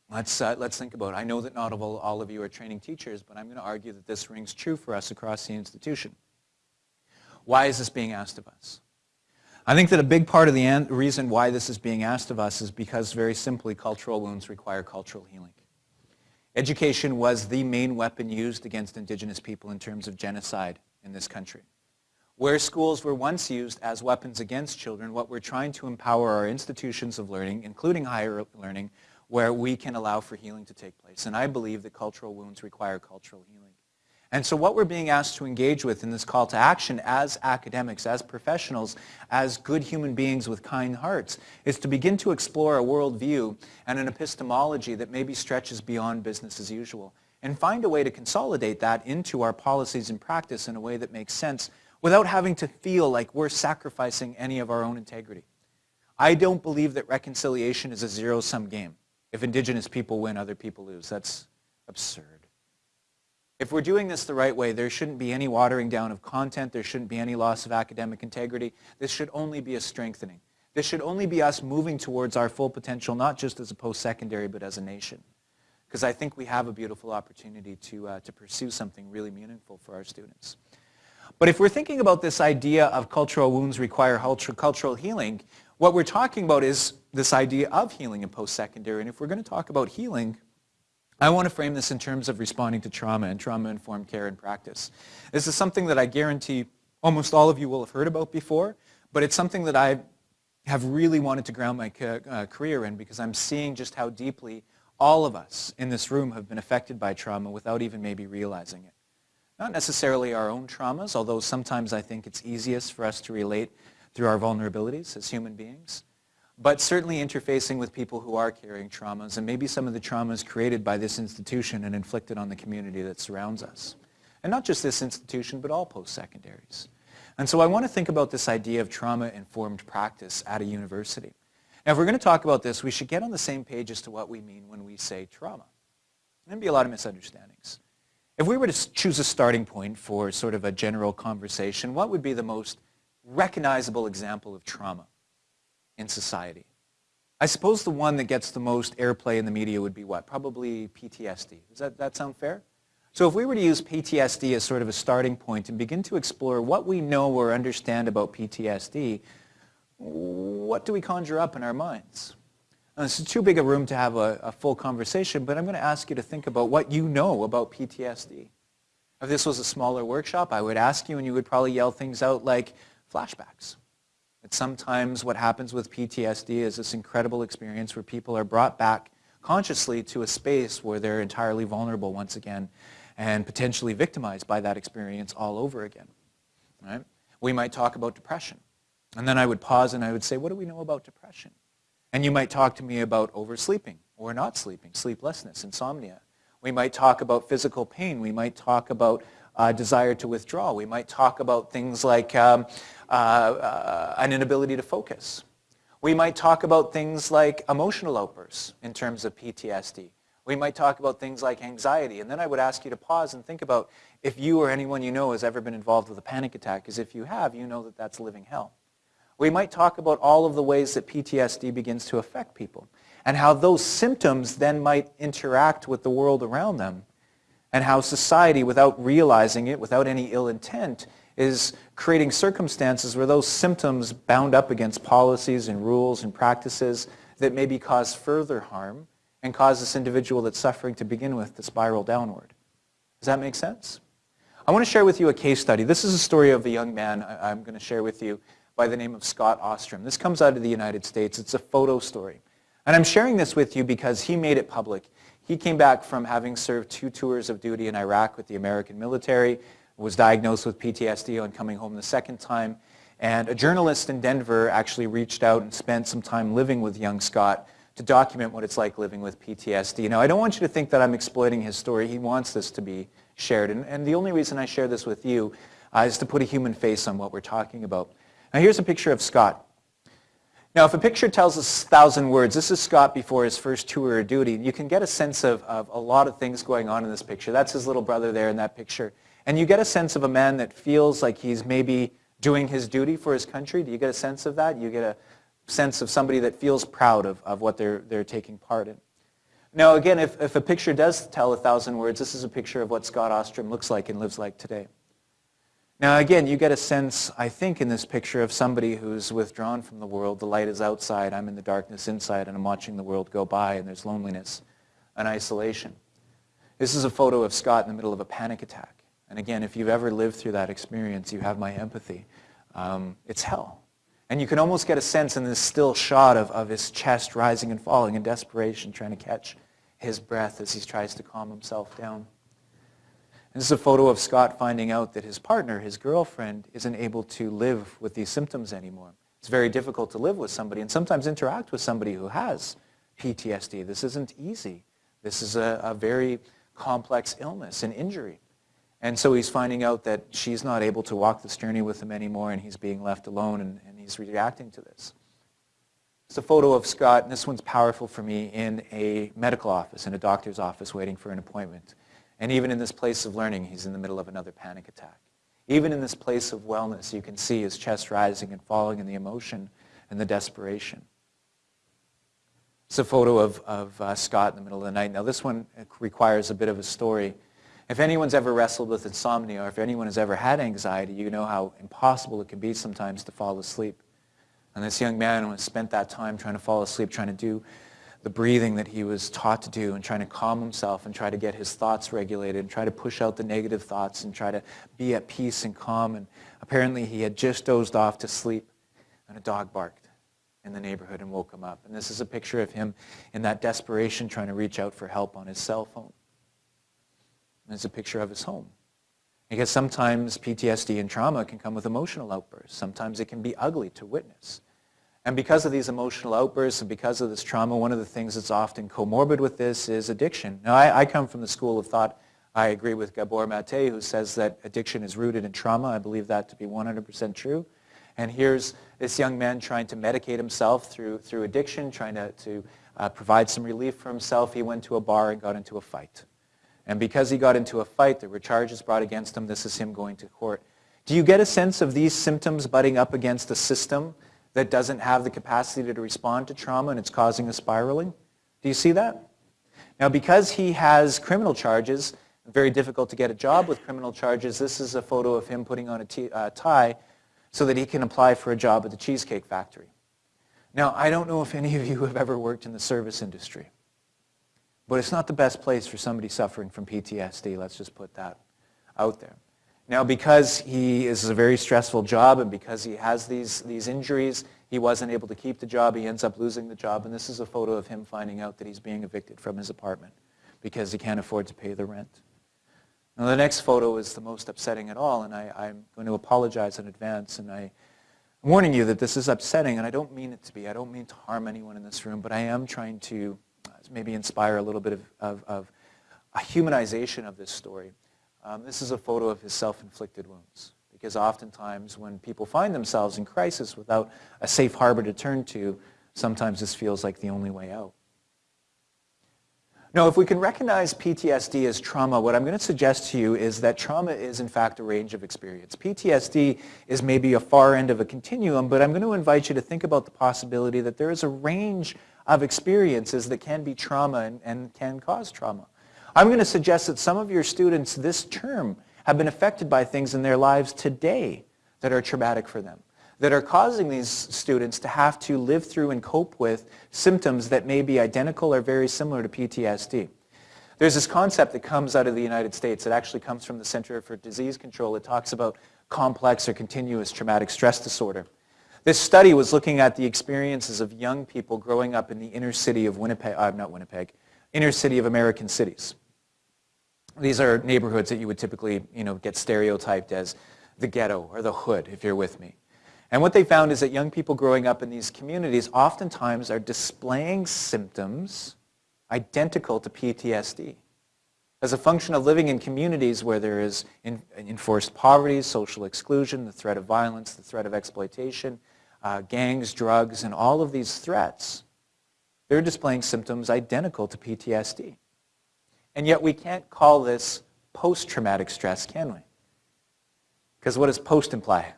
Speaker 3: let's, uh, let's think about it. I know that not all, all of you are training teachers, but I'm going to argue that this rings true for us across the institution. Why is this being asked of us? I think that a big part of the reason why this is being asked of us is because very simply cultural wounds require cultural healing. Education was the main weapon used against indigenous people in terms of genocide in this country. Where schools were once used as weapons against children, what we're trying to empower our institutions of learning, including higher learning, where we can allow for healing to take place. And I believe that cultural wounds require cultural healing. And so what we're being asked to engage with in this call to action as academics, as professionals, as good human beings with kind hearts, is to begin to explore a worldview and an epistemology that maybe stretches beyond business as usual and find a way to consolidate that into our policies and practice in a way that makes sense without having to feel like we're sacrificing any of our own integrity. I don't believe that reconciliation is a zero-sum game. If indigenous people win, other people lose. That's absurd. If we're doing this the right way, there shouldn't be any watering down of content. There shouldn't be any loss of academic integrity. This should only be a strengthening. This should only be us moving towards our full potential, not just as a post-secondary, but as a nation. Because I think we have a beautiful opportunity to, uh, to pursue something really meaningful for our students. But if we're thinking about this idea of cultural wounds require cultural healing, what we're talking about is this idea of healing in post-secondary. And if we're going to talk about healing, I want to frame this in terms of responding to trauma and trauma-informed care and practice. This is something that I guarantee almost all of you will have heard about before, but it's something that I have really wanted to ground my uh, career in because I'm seeing just how deeply all of us in this room have been affected by trauma without even maybe realizing it. Not necessarily our own traumas, although sometimes I think it's easiest for us to relate through our vulnerabilities as human beings but certainly interfacing with people who are carrying traumas and maybe some of the traumas created by this institution and inflicted on the community that surrounds us. And not just this institution, but all post-secondaries. And so I want to think about this idea of trauma-informed practice at a university. Now, if we're going to talk about this, we should get on the same page as to what we mean when we say trauma. There'd be a lot of misunderstandings. If we were to choose a starting point for sort of a general conversation, what would be the most recognizable example of trauma? In society. I suppose the one that gets the most airplay in the media would be what? Probably PTSD. Does that, that sound fair? So if we were to use PTSD as sort of a starting point and begin to explore what we know or understand about PTSD, what do we conjure up in our minds? Uh, This is too big a room to have a, a full conversation, but I'm going to ask you to think about what you know about PTSD. If this was a smaller workshop, I would ask you and you would probably yell things out like flashbacks. That sometimes what happens with PTSD is this incredible experience where people are brought back consciously to a space where they're entirely vulnerable once again and potentially victimized by that experience all over again. Right? We might talk about depression. And then I would pause and I would say, what do we know about depression? And you might talk to me about oversleeping or not sleeping, sleeplessness, insomnia. We might talk about physical pain. We might talk about uh, desire to withdraw. We might talk about things like um, uh, uh, an inability to focus. We might talk about things like emotional outbursts in terms of PTSD. We might talk about things like anxiety. And then I would ask you to pause and think about if you or anyone you know has ever been involved with a panic attack, because if you have, you know that that's living hell. We might talk about all of the ways that PTSD begins to affect people and how those symptoms then might interact with the world around them and how society, without realizing it, without any ill intent, is creating circumstances where those symptoms bound up against policies and rules and practices that maybe cause further harm and cause this individual that's suffering to begin with to spiral downward. Does that make sense? I want to share with you a case study. This is a story of a young man I'm going to share with you by the name of Scott Ostrom. This comes out of the United States. It's a photo story. And I'm sharing this with you because he made it public. He came back from having served two tours of duty in Iraq with the American military, was diagnosed with PTSD on coming home the second time. And a journalist in Denver actually reached out and spent some time living with young Scott to document what it's like living with PTSD. Now, I don't want you to think that I'm exploiting his story. He wants this to be shared. And, and the only reason I share this with you uh, is to put a human face on what we're talking about. Now, here's a picture of Scott. Now, if a picture tells us a thousand words, this is Scott before his first tour of duty. You can get a sense of, of a lot of things going on in this picture. That's his little brother there in that picture. And you get a sense of a man that feels like he's maybe doing his duty for his country. Do you get a sense of that? You get a sense of somebody that feels proud of, of what they're, they're taking part in. Now, again, if, if a picture does tell a thousand words, this is a picture of what Scott Ostrom looks like and lives like today. Now, again, you get a sense, I think, in this picture of somebody who's withdrawn from the world. The light is outside, I'm in the darkness inside, and I'm watching the world go by, and there's loneliness and isolation. This is a photo of Scott in the middle of a panic attack. And again, if you've ever lived through that experience, you have my empathy. Um, it's hell. And you can almost get a sense in this still shot of, of his chest rising and falling in desperation, trying to catch his breath as he tries to calm himself down. This is a photo of Scott finding out that his partner, his girlfriend, isn't able to live with these symptoms anymore. It's very difficult to live with somebody and sometimes interact with somebody who has PTSD. This isn't easy. This is a, a very complex illness and injury. And so he's finding out that she's not able to walk this journey with him anymore and he's being left alone and, and he's reacting to this. It's a photo of Scott, and this one's powerful for me, in a medical office, in a doctor's office waiting for an appointment. And even in this place of learning, he's in the middle of another panic attack. Even in this place of wellness, you can see his chest rising and falling and the emotion and the desperation. It's a photo of, of uh, Scott in the middle of the night. Now this one requires a bit of a story. If anyone's ever wrestled with insomnia or if anyone has ever had anxiety, you know how impossible it can be sometimes to fall asleep. And this young man spent that time trying to fall asleep, trying to do the breathing that he was taught to do and trying to calm himself and try to get his thoughts regulated and try to push out the negative thoughts and try to be at peace and calm. And apparently he had just dozed off to sleep and a dog barked in the neighborhood and woke him up. And this is a picture of him in that desperation trying to reach out for help on his cell phone. And it's a picture of his home. Because sometimes PTSD and trauma can come with emotional outbursts. Sometimes it can be ugly to witness. And because of these emotional outbursts and because of this trauma, one of the things that's often comorbid with this is addiction. Now, I, I come from the school of thought, I agree with Gabor Mate, who says that addiction is rooted in trauma. I believe that to be 100% true. And here's this young man trying to medicate himself through, through addiction, trying to, to uh, provide some relief for himself. He went to a bar and got into a fight. And because he got into a fight, there were charges brought against him. This is him going to court. Do you get a sense of these symptoms butting up against a system that doesn't have the capacity to respond to trauma and it's causing a spiraling? Do you see that? Now, because he has criminal charges, very difficult to get a job with criminal charges, this is a photo of him putting on a uh, tie so that he can apply for a job at the Cheesecake Factory. Now, I don't know if any of you have ever worked in the service industry, but it's not the best place for somebody suffering from PTSD. Let's just put that out there. Now, because he is a very stressful job and because he has these, these injuries, he wasn't able to keep the job. He ends up losing the job. And this is a photo of him finding out that he's being evicted from his apartment because he can't afford to pay the rent. Now, the next photo is the most upsetting at all, and I, I'm going to apologize in advance. And I'm warning you that this is upsetting, and I don't mean it to be. I don't mean to harm anyone in this room, but I am trying to maybe inspire a little bit of, of, of a humanization of this story. Um, this is a photo of his self-inflicted wounds. Because oftentimes when people find themselves in crisis without a safe harbor to turn to, sometimes this feels like the only way out. Now, if we can recognize PTSD as trauma, what I'm going to suggest to you is that trauma is, in fact, a range of experience. PTSD is maybe a far end of a continuum, but I'm going to invite you to think about the possibility that there is a range of experiences that can be trauma and, and can cause trauma. I'm going to suggest that some of your students this term have been affected by things in their lives today that are traumatic for them, that are causing these students to have to live through and cope with symptoms that may be identical or very similar to PTSD. There's this concept that comes out of the United States. It actually comes from the Center for Disease Control. It talks about complex or continuous traumatic stress disorder. This study was looking at the experiences of young people growing up in the inner city of Winnipeg, uh, not Winnipeg, inner city of American cities. These are neighborhoods that you would typically you know, get stereotyped as the ghetto or the hood, if you're with me. And what they found is that young people growing up in these communities oftentimes are displaying symptoms identical to PTSD. As a function of living in communities where there is enforced poverty, social exclusion, the threat of violence, the threat of exploitation, uh, gangs, drugs, and all of these threats, they're displaying symptoms identical to PTSD. And yet we can't call this post-traumatic stress, can we? Because what does post imply?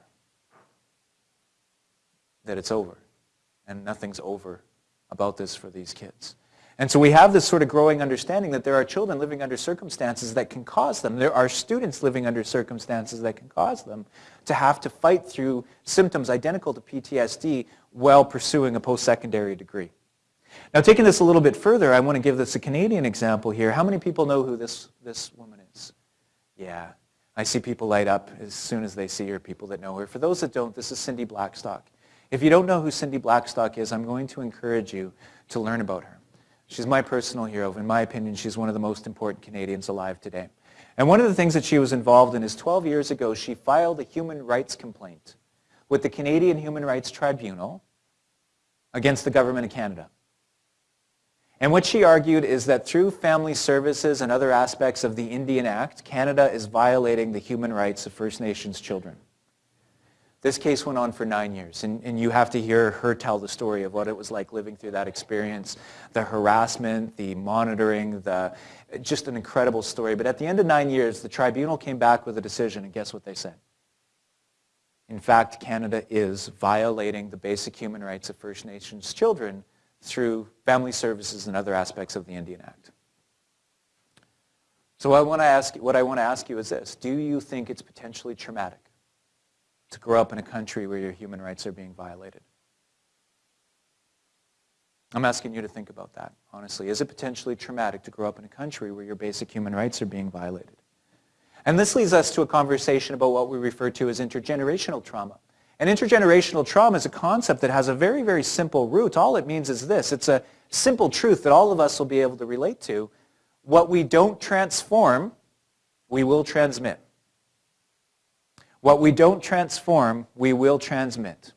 Speaker 3: That it's over. And nothing's over about this for these kids. And so we have this sort of growing understanding that there are children living under circumstances that can cause them. There are students living under circumstances that can cause them to have to fight through symptoms identical to PTSD while pursuing a post-secondary degree. Now taking this a little bit further, I want to give this a Canadian example here. How many people know who this, this woman is? Yeah, I see people light up as soon as they see her, people that know her. For those that don't, this is Cindy Blackstock. If you don't know who Cindy Blackstock is, I'm going to encourage you to learn about her. She's my personal hero. In my opinion, she's one of the most important Canadians alive today. And one of the things that she was involved in is 12 years ago, she filed a human rights complaint with the Canadian Human Rights Tribunal against the government of Canada. And what she argued is that through family services and other aspects of the Indian Act, Canada is violating the human rights of First Nations children. This case went on for nine years, and, and, you have to hear her tell the story of what it was like living through that experience, the harassment, the monitoring, the, just an incredible story. But at the end of nine years, the tribunal came back with a decision, and guess what they said? In fact, Canada is violating the basic human rights of First Nations children through family services and other aspects of the Indian Act. So I want to ask, what I want to ask you is this. Do you think it's potentially traumatic to grow up in a country where your human rights are being violated? I'm asking you to think about that, honestly. Is it potentially traumatic to grow up in a country where your basic human rights are being violated? And this leads us to a conversation about what we refer to as intergenerational trauma. And intergenerational trauma is a concept that has a very, very simple root. All it means is this. It's a simple truth that all of us will be able to relate to. What we don't transform, we will transmit. What we don't transform, we will transmit.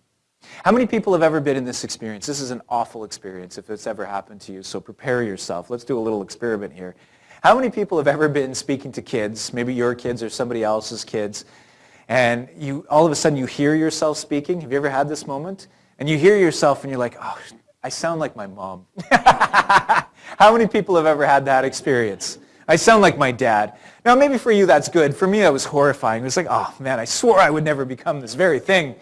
Speaker 3: How many people have ever been in this experience? This is an awful experience if it's ever happened to you, so prepare yourself. Let's do a little experiment here. How many people have ever been speaking to kids, maybe your kids or somebody else's kids, and you all of a sudden you hear yourself speaking. Have you ever had this moment? And you hear yourself and you're like, oh, I sound like my mom. *laughs* How many people have ever had that experience? I sound like my dad. Now maybe for you that's good. For me that was horrifying. It was like, oh man, I swore I would never become this very thing.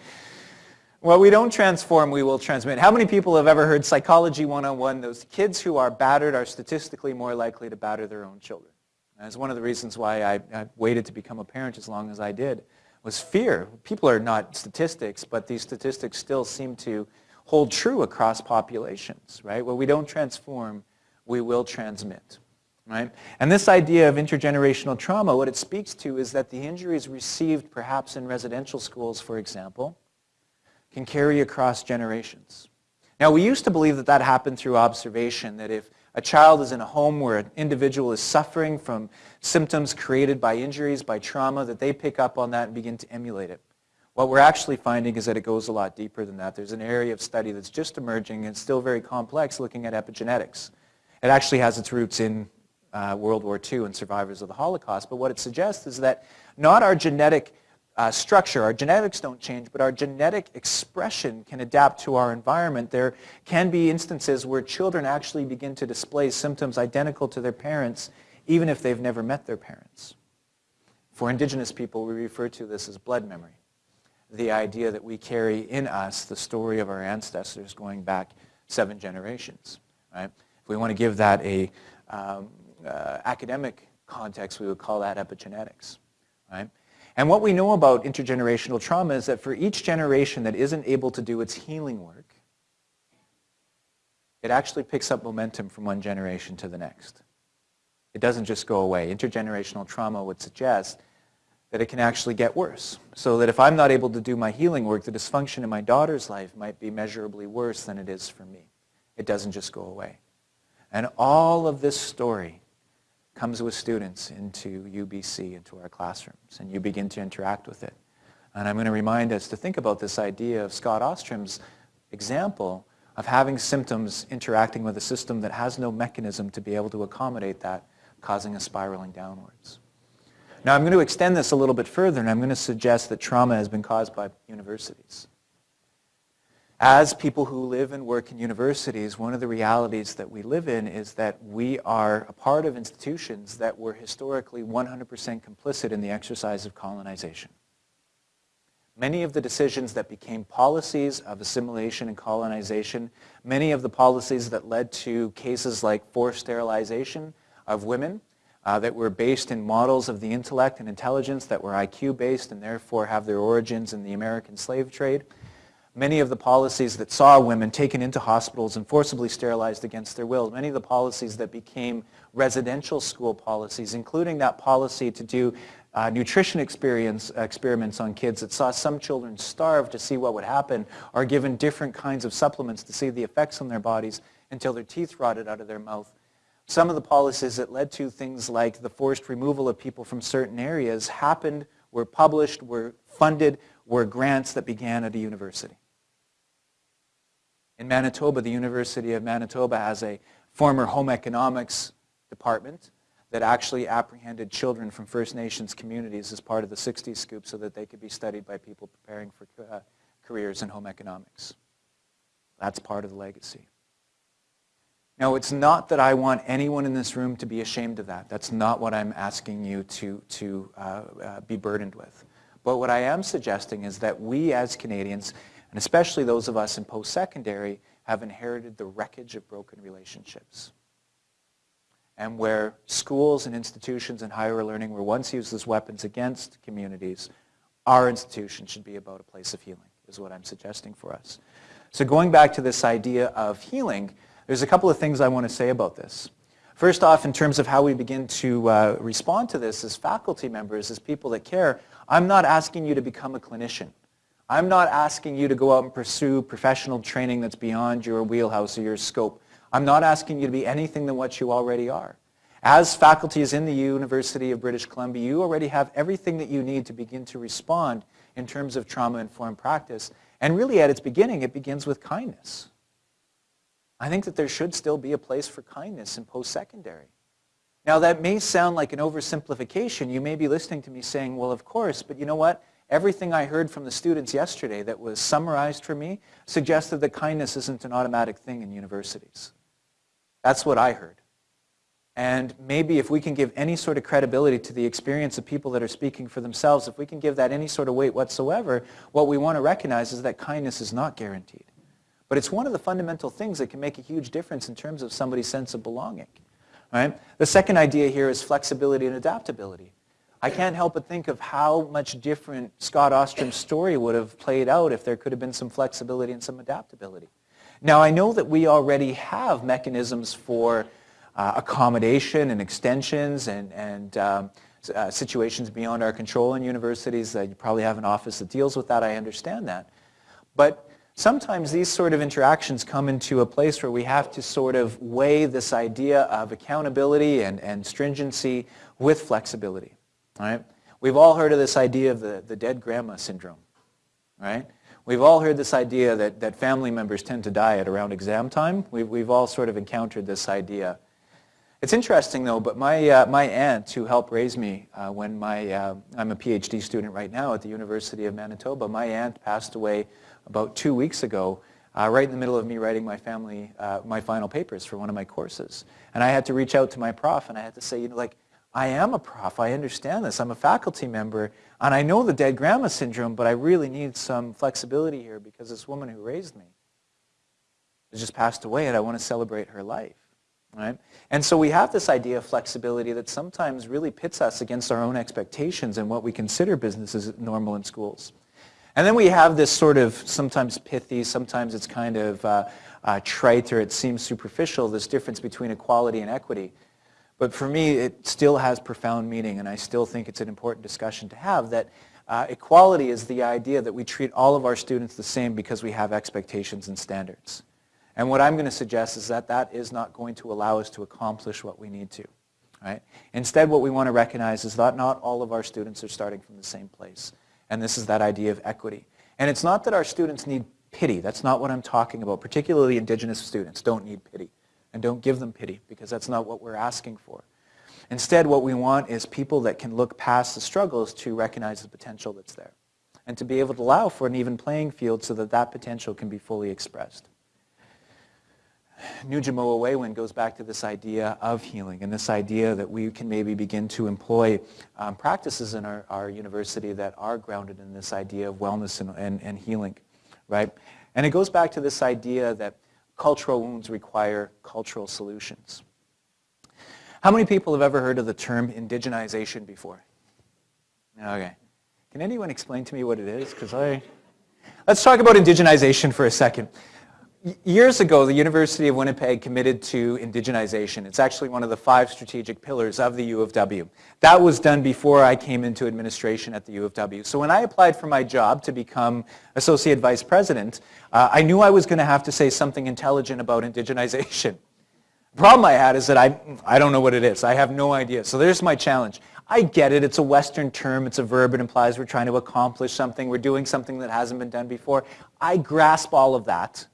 Speaker 3: Well, we don't transform, we will transmit. How many people have ever heard Psychology 101? Those kids who are battered are statistically more likely to batter their own children. That's one of the reasons why I, I waited to become a parent as long as I did was fear. People are not statistics, but these statistics still seem to hold true across populations, right? Well, we don't transform, we will transmit, right? And this idea of intergenerational trauma, what it speaks to is that the injuries received perhaps in residential schools, for example, can carry across generations. Now, we used to believe that that happened through observation, that if a child is in a home where an individual is suffering from symptoms created by injuries, by trauma, that they pick up on that and begin to emulate it. What we're actually finding is that it goes a lot deeper than that. There's an area of study that's just emerging and still very complex looking at epigenetics. It actually has its roots in uh, World War II and survivors of the Holocaust, but what it suggests is that not our genetic uh, structure. Our genetics don't change, but our genetic expression can adapt to our environment. There can be instances where children actually begin to display symptoms identical to their parents, even if they've never met their parents. For indigenous people, we refer to this as blood memory. The idea that we carry in us the story of our ancestors going back seven generations. Right? If we want to give that a um, uh, academic context, we would call that epigenetics. Right? And what we know about intergenerational trauma is that for each generation that isn't able to do its healing work, it actually picks up momentum from one generation to the next. It doesn't just go away. Intergenerational trauma would suggest that it can actually get worse. So that if I'm not able to do my healing work, the dysfunction in my daughter's life might be measurably worse than it is for me. It doesn't just go away. And all of this story comes with students into UBC, into our classrooms, and you begin to interact with it. And I'm going to remind us to think about this idea of Scott Ostrom's example of having symptoms interacting with a system that has no mechanism to be able to accommodate that, causing a spiraling downwards. Now I'm going to extend this a little bit further, and I'm going to suggest that trauma has been caused by universities. As people who live and work in universities, one of the realities that we live in is that we are a part of institutions that were historically 100% complicit in the exercise of colonization. Many of the decisions that became policies of assimilation and colonization, many of the policies that led to cases like forced sterilization of women, uh, that were based in models of the intellect and intelligence that were IQ based and therefore have their origins in the American slave trade, many of the policies that saw women taken into hospitals and forcibly sterilized against their will, many of the policies that became residential school policies, including that policy to do uh, nutrition experience, experiments on kids that saw some children starve to see what would happen or given different kinds of supplements to see the effects on their bodies until their teeth rotted out of their mouth. Some of the policies that led to things like the forced removal of people from certain areas happened, were published, were funded, were grants that began at a university. In Manitoba, the University of Manitoba has a former home economics department that actually apprehended children from First Nations communities as part of the 60s scoop so that they could be studied by people preparing for uh, careers in home economics. That's part of the legacy. Now, it's not that I want anyone in this room to be ashamed of that. That's not what I'm asking you to, to uh, uh, be burdened with. But what I am suggesting is that we as Canadians and especially those of us in post-secondary have inherited the wreckage of broken relationships. And where schools and institutions and higher learning were once used as weapons against communities, our institution should be about a place of healing, is what I'm suggesting for us. So going back to this idea of healing, there's a couple of things I want to say about this. First off, in terms of how we begin to uh, respond to this as faculty members, as people that care, I'm not asking you to become a clinician. I'm not asking you to go out and pursue professional training that's beyond your wheelhouse or your scope. I'm not asking you to be anything than what you already are. As faculties in the University of British Columbia, you already have everything that you need to begin to respond in terms of trauma-informed practice. And really at its beginning, it begins with kindness. I think that there should still be a place for kindness in post-secondary. Now that may sound like an oversimplification. You may be listening to me saying, well, of course, but you know what? Everything I heard from the students yesterday that was summarized for me suggested that kindness isn't an automatic thing in universities. That's what I heard. And maybe if we can give any sort of credibility to the experience of people that are speaking for themselves, if we can give that any sort of weight whatsoever, what we want to recognize is that kindness is not guaranteed. But it's one of the fundamental things that can make a huge difference in terms of somebody's sense of belonging. Right? The second idea here is flexibility and adaptability. I can't help but think of how much different Scott Ostrom's story would have played out if there could have been some flexibility and some adaptability. Now, I know that we already have mechanisms for uh, accommodation and extensions and, and um, uh, situations beyond our control in universities. Uh, you probably have an office that deals with that. I understand that. But sometimes these sort of interactions come into a place where we have to sort of weigh this idea of accountability and, and stringency with flexibility. Right? We've all heard of this idea of the, the dead grandma syndrome. Right? We've all heard this idea that, that family members tend to die at around exam time. We've, we've all sort of encountered this idea. It's interesting though, but my, uh, my aunt who helped raise me uh, when my, uh, I'm a PhD student right now at the University of Manitoba, my aunt passed away about two weeks ago uh, right in the middle of me writing my family, uh, my final papers for one of my courses. And I had to reach out to my prof and I had to say, you know, like, I am a prof, I understand this, I'm a faculty member, and I know the dead grandma syndrome, but I really need some flexibility here because this woman who raised me has just passed away and I want to celebrate her life. Right? And so we have this idea of flexibility that sometimes really pits us against our own expectations and what we consider business as normal in schools. And then we have this sort of sometimes pithy, sometimes it's kind of uh, uh, trite or it seems superficial, this difference between equality and equity. But for me, it still has profound meaning, and I still think it's an important discussion to have that uh, equality is the idea that we treat all of our students the same because we have expectations and standards. And what I'm going to suggest is that that is not going to allow us to accomplish what we need to. Right? Instead, what we want to recognize is that not all of our students are starting from the same place. And this is that idea of equity. And it's not that our students need pity. That's not what I'm talking about. Particularly Indigenous students don't need pity. And don't give them pity because that's not what we're asking for. Instead, what we want is people that can look past the struggles to recognize the potential that's there. And to be able to allow for an even playing field so that that potential can be fully expressed. Nujamo goes back to this idea of healing and this idea that we can maybe begin to employ um, practices in our, our, university that are grounded in this idea of wellness and, and, and healing, right? And it goes back to this idea that cultural wounds require cultural solutions. How many people have ever heard of the term indigenization before? Okay. Can anyone explain to me what it is? Because I... Let's talk about indigenization for a second. Years ago, the University of Winnipeg committed to indigenization. It's actually one of the five strategic pillars of the U of W. That was done before I came into administration at the U of W. So when I applied for my job to become Associate Vice President, uh, I knew I was going to have to say something intelligent about indigenization. The problem I had is that I, I don't know what it is. I have no idea. So there's my challenge. I get it. It's a Western term. It's a verb. It implies we're trying to accomplish something. We're doing something that hasn't been done before. I grasp all of that.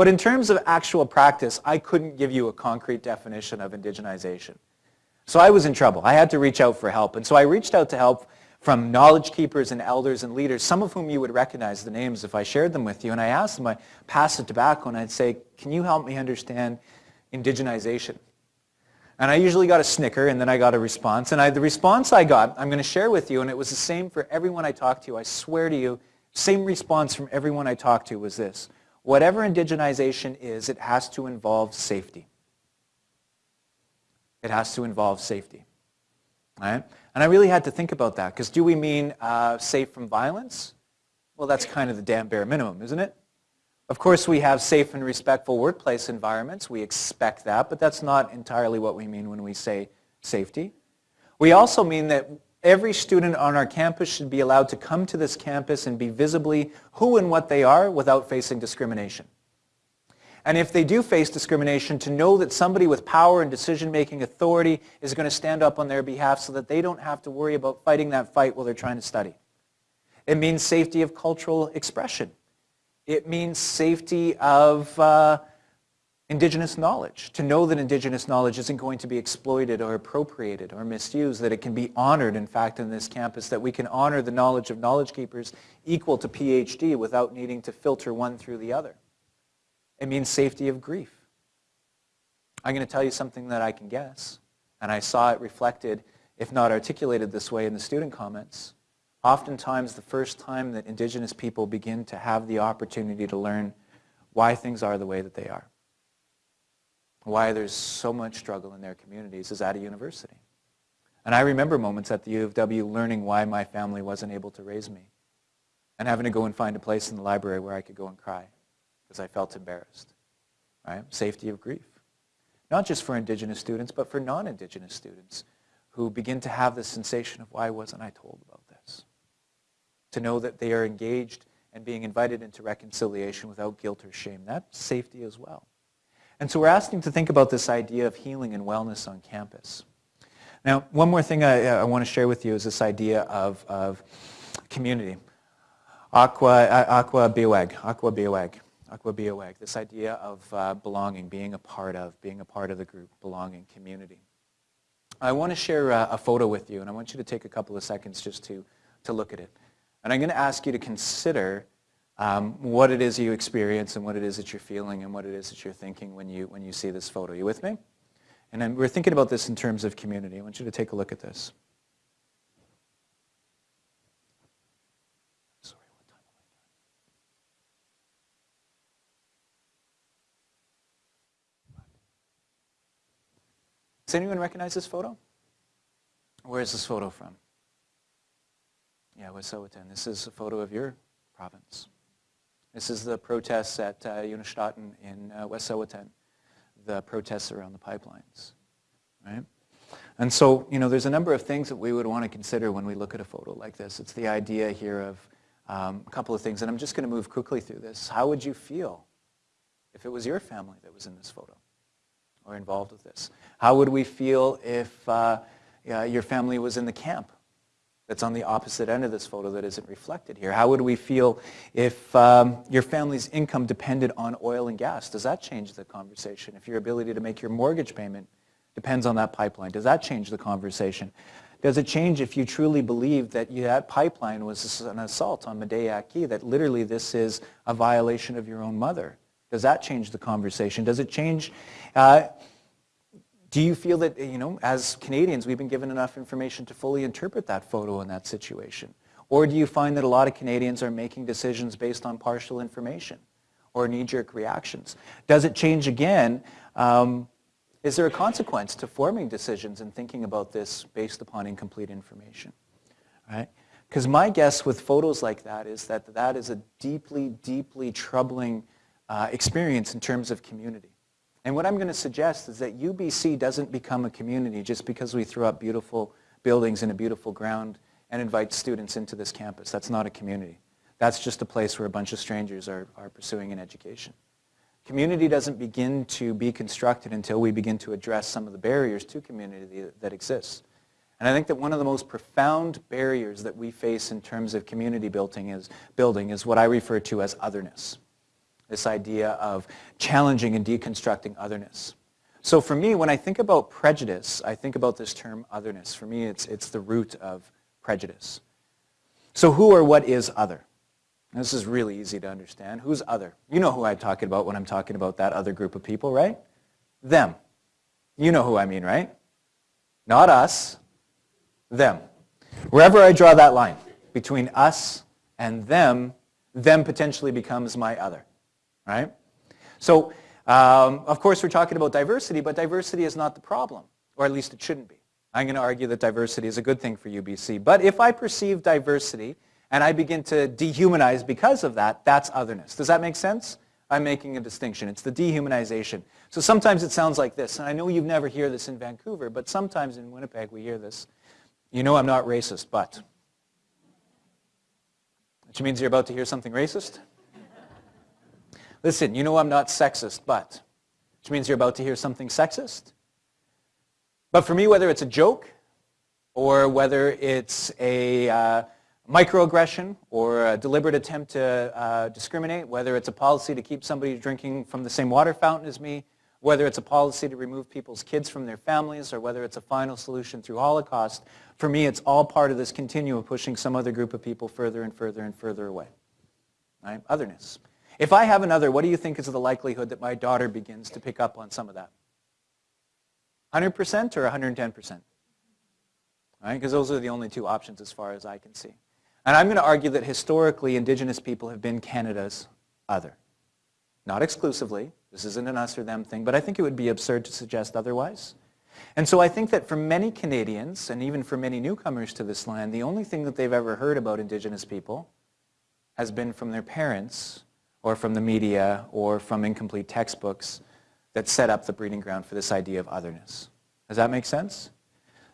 Speaker 3: But in terms of actual practice, I couldn't give you a concrete definition of indigenization. So I was in trouble. I had to reach out for help. And so I reached out to help from knowledge keepers and elders and leaders, some of whom you would recognize the names if I shared them with you. And I asked them, I passed the tobacco and I'd say, can you help me understand indigenization? And I usually got a snicker and then I got a response. And I, the response I got, I'm going to share with you, and it was the same for everyone I talked to. I swear to you, same response from everyone I talked to was this whatever indigenization is, it has to involve safety. It has to involve safety. Right? And I really had to think about that, because do we mean uh, safe from violence? Well, that's kind of the damn bare minimum, isn't it? Of course, we have safe and respectful workplace environments. We expect that, but that's not entirely what we mean when we say safety. We also mean that Every student on our campus should be allowed to come to this campus and be visibly who and what they are without facing discrimination. And if they do face discrimination, to know that somebody with power and decision-making authority is going to stand up on their behalf so that they don't have to worry about fighting that fight while they're trying to study. It means safety of cultural expression. It means safety of uh, indigenous knowledge, to know that indigenous knowledge isn't going to be exploited or appropriated or misused, that it can be honored, in fact, in this campus, that we can honor the knowledge of knowledge keepers equal to PhD without needing to filter one through the other. It means safety of grief. I'm going to tell you something that I can guess, and I saw it reflected, if not articulated this way in the student comments. Oftentimes, the first time that indigenous people begin to have the opportunity to learn why things are the way that they are why there's so much struggle in their communities is at a university. And I remember moments at the U of W learning why my family wasn't able to raise me and having to go and find a place in the library where I could go and cry because I felt embarrassed. right? Safety of grief. Not just for Indigenous students, but for non-Indigenous students who begin to have the sensation of why wasn't I told about this? To know that they are engaged and being invited into reconciliation without guilt or shame. That's safety as well. And so we're asking to think about this idea of healing and wellness on campus. Now, one more thing I, I want to share with you is this idea of, of community. Aqua, uh, aqua biwag, aqua biwag, aqua biwag, this idea of uh, belonging, being a part of, being a part of the group, belonging, community. I want to share a, a photo with you, and I want you to take a couple of seconds just to, to look at it. And I'm going to ask you to consider um, what it is you experience and what it is that you're feeling and what it is that you're thinking when you, when you see this photo. You with me? And I'm, we're thinking about this in terms of community. I want you to take a look at this. Does anyone recognize this photo? Where is this photo from? Yeah, Wet'suwet'en. This is a photo of your province. This is the protests at uh, in uh, Wet'suwet'en, the protests around the pipelines, right? And so, you know, there's a number of things that we would want to consider when we look at a photo like this. It's the idea here of um, a couple of things, and I'm just going to move quickly through this. How would you feel if it was your family that was in this photo or involved with this? How would we feel if uh, yeah, your family was in the camp that's on the opposite end of this photo that isn't reflected here? How would we feel if um, your family's income depended on oil and gas? Does that change the conversation? If your ability to make your mortgage payment depends on that pipeline, does that change the conversation? Does it change if you truly believe that you, that pipeline was an assault on Medeya Key, that literally this is a violation of your own mother? Does that change the conversation? Does it change uh, do you feel that, you know, as Canadians, we've been given enough information to fully interpret that photo in that situation? Or do you find that a lot of Canadians are making decisions based on partial information or knee-jerk reactions? Does it change again? Um, is there a consequence to forming decisions and thinking about this based upon incomplete information? Right? Because my guess with photos like that is that that is a deeply, deeply troubling uh, experience in terms of community. And what I'm going to suggest is that UBC doesn't become a community just because we throw up beautiful buildings and a beautiful ground and invite students into this campus. That's not a community. That's just a place where a bunch of strangers are, are pursuing an education. Community doesn't begin to be constructed until we begin to address some of the barriers to community that exists. And I think that one of the most profound barriers that we face in terms of community building is, building is what I refer to as otherness this idea of challenging and deconstructing otherness. So for me, when I think about prejudice, I think about this term otherness. For me, it's, it's the root of prejudice. So who or what is other? This is really easy to understand. Who's other? You know who I'm talking about when I'm talking about that other group of people, right? Them. You know who I mean, right? Not us, them. Wherever I draw that line between us and them, them potentially becomes my other right? So, um, of course, we're talking about diversity, but diversity is not the problem, or at least it shouldn't be. I'm going to argue that diversity is a good thing for UBC. But if I perceive diversity and I begin to dehumanize because of that, that's otherness. Does that make sense? I'm making a distinction. It's the dehumanization. So sometimes it sounds like this, and I know you've never hear this in Vancouver, but sometimes in Winnipeg we hear this. You know I'm not racist, but. Which means you're about to hear something racist? Listen, you know I'm not sexist, but, which means you're about to hear something sexist. But for me, whether it's a joke or whether it's a uh, microaggression or a deliberate attempt to uh, discriminate, whether it's a policy to keep somebody drinking from the same water fountain as me, whether it's a policy to remove people's kids from their families, or whether it's a final solution through Holocaust, for me, it's all part of this continuum pushing some other group of people further and further and further away. Right? Otherness. If I have another, what do you think is the likelihood that my daughter begins to pick up on some of that? 100% or 110%? Right? Because those are the only two options as far as I can see. And I'm going to argue that historically, indigenous people have been Canada's other. Not exclusively. This isn't an us or them thing, but I think it would be absurd to suggest otherwise. And so I think that for many Canadians, and even for many newcomers to this land, the only thing that they've ever heard about indigenous people has been from their parents or from the media or from incomplete textbooks that set up the breeding ground for this idea of otherness. Does that make sense?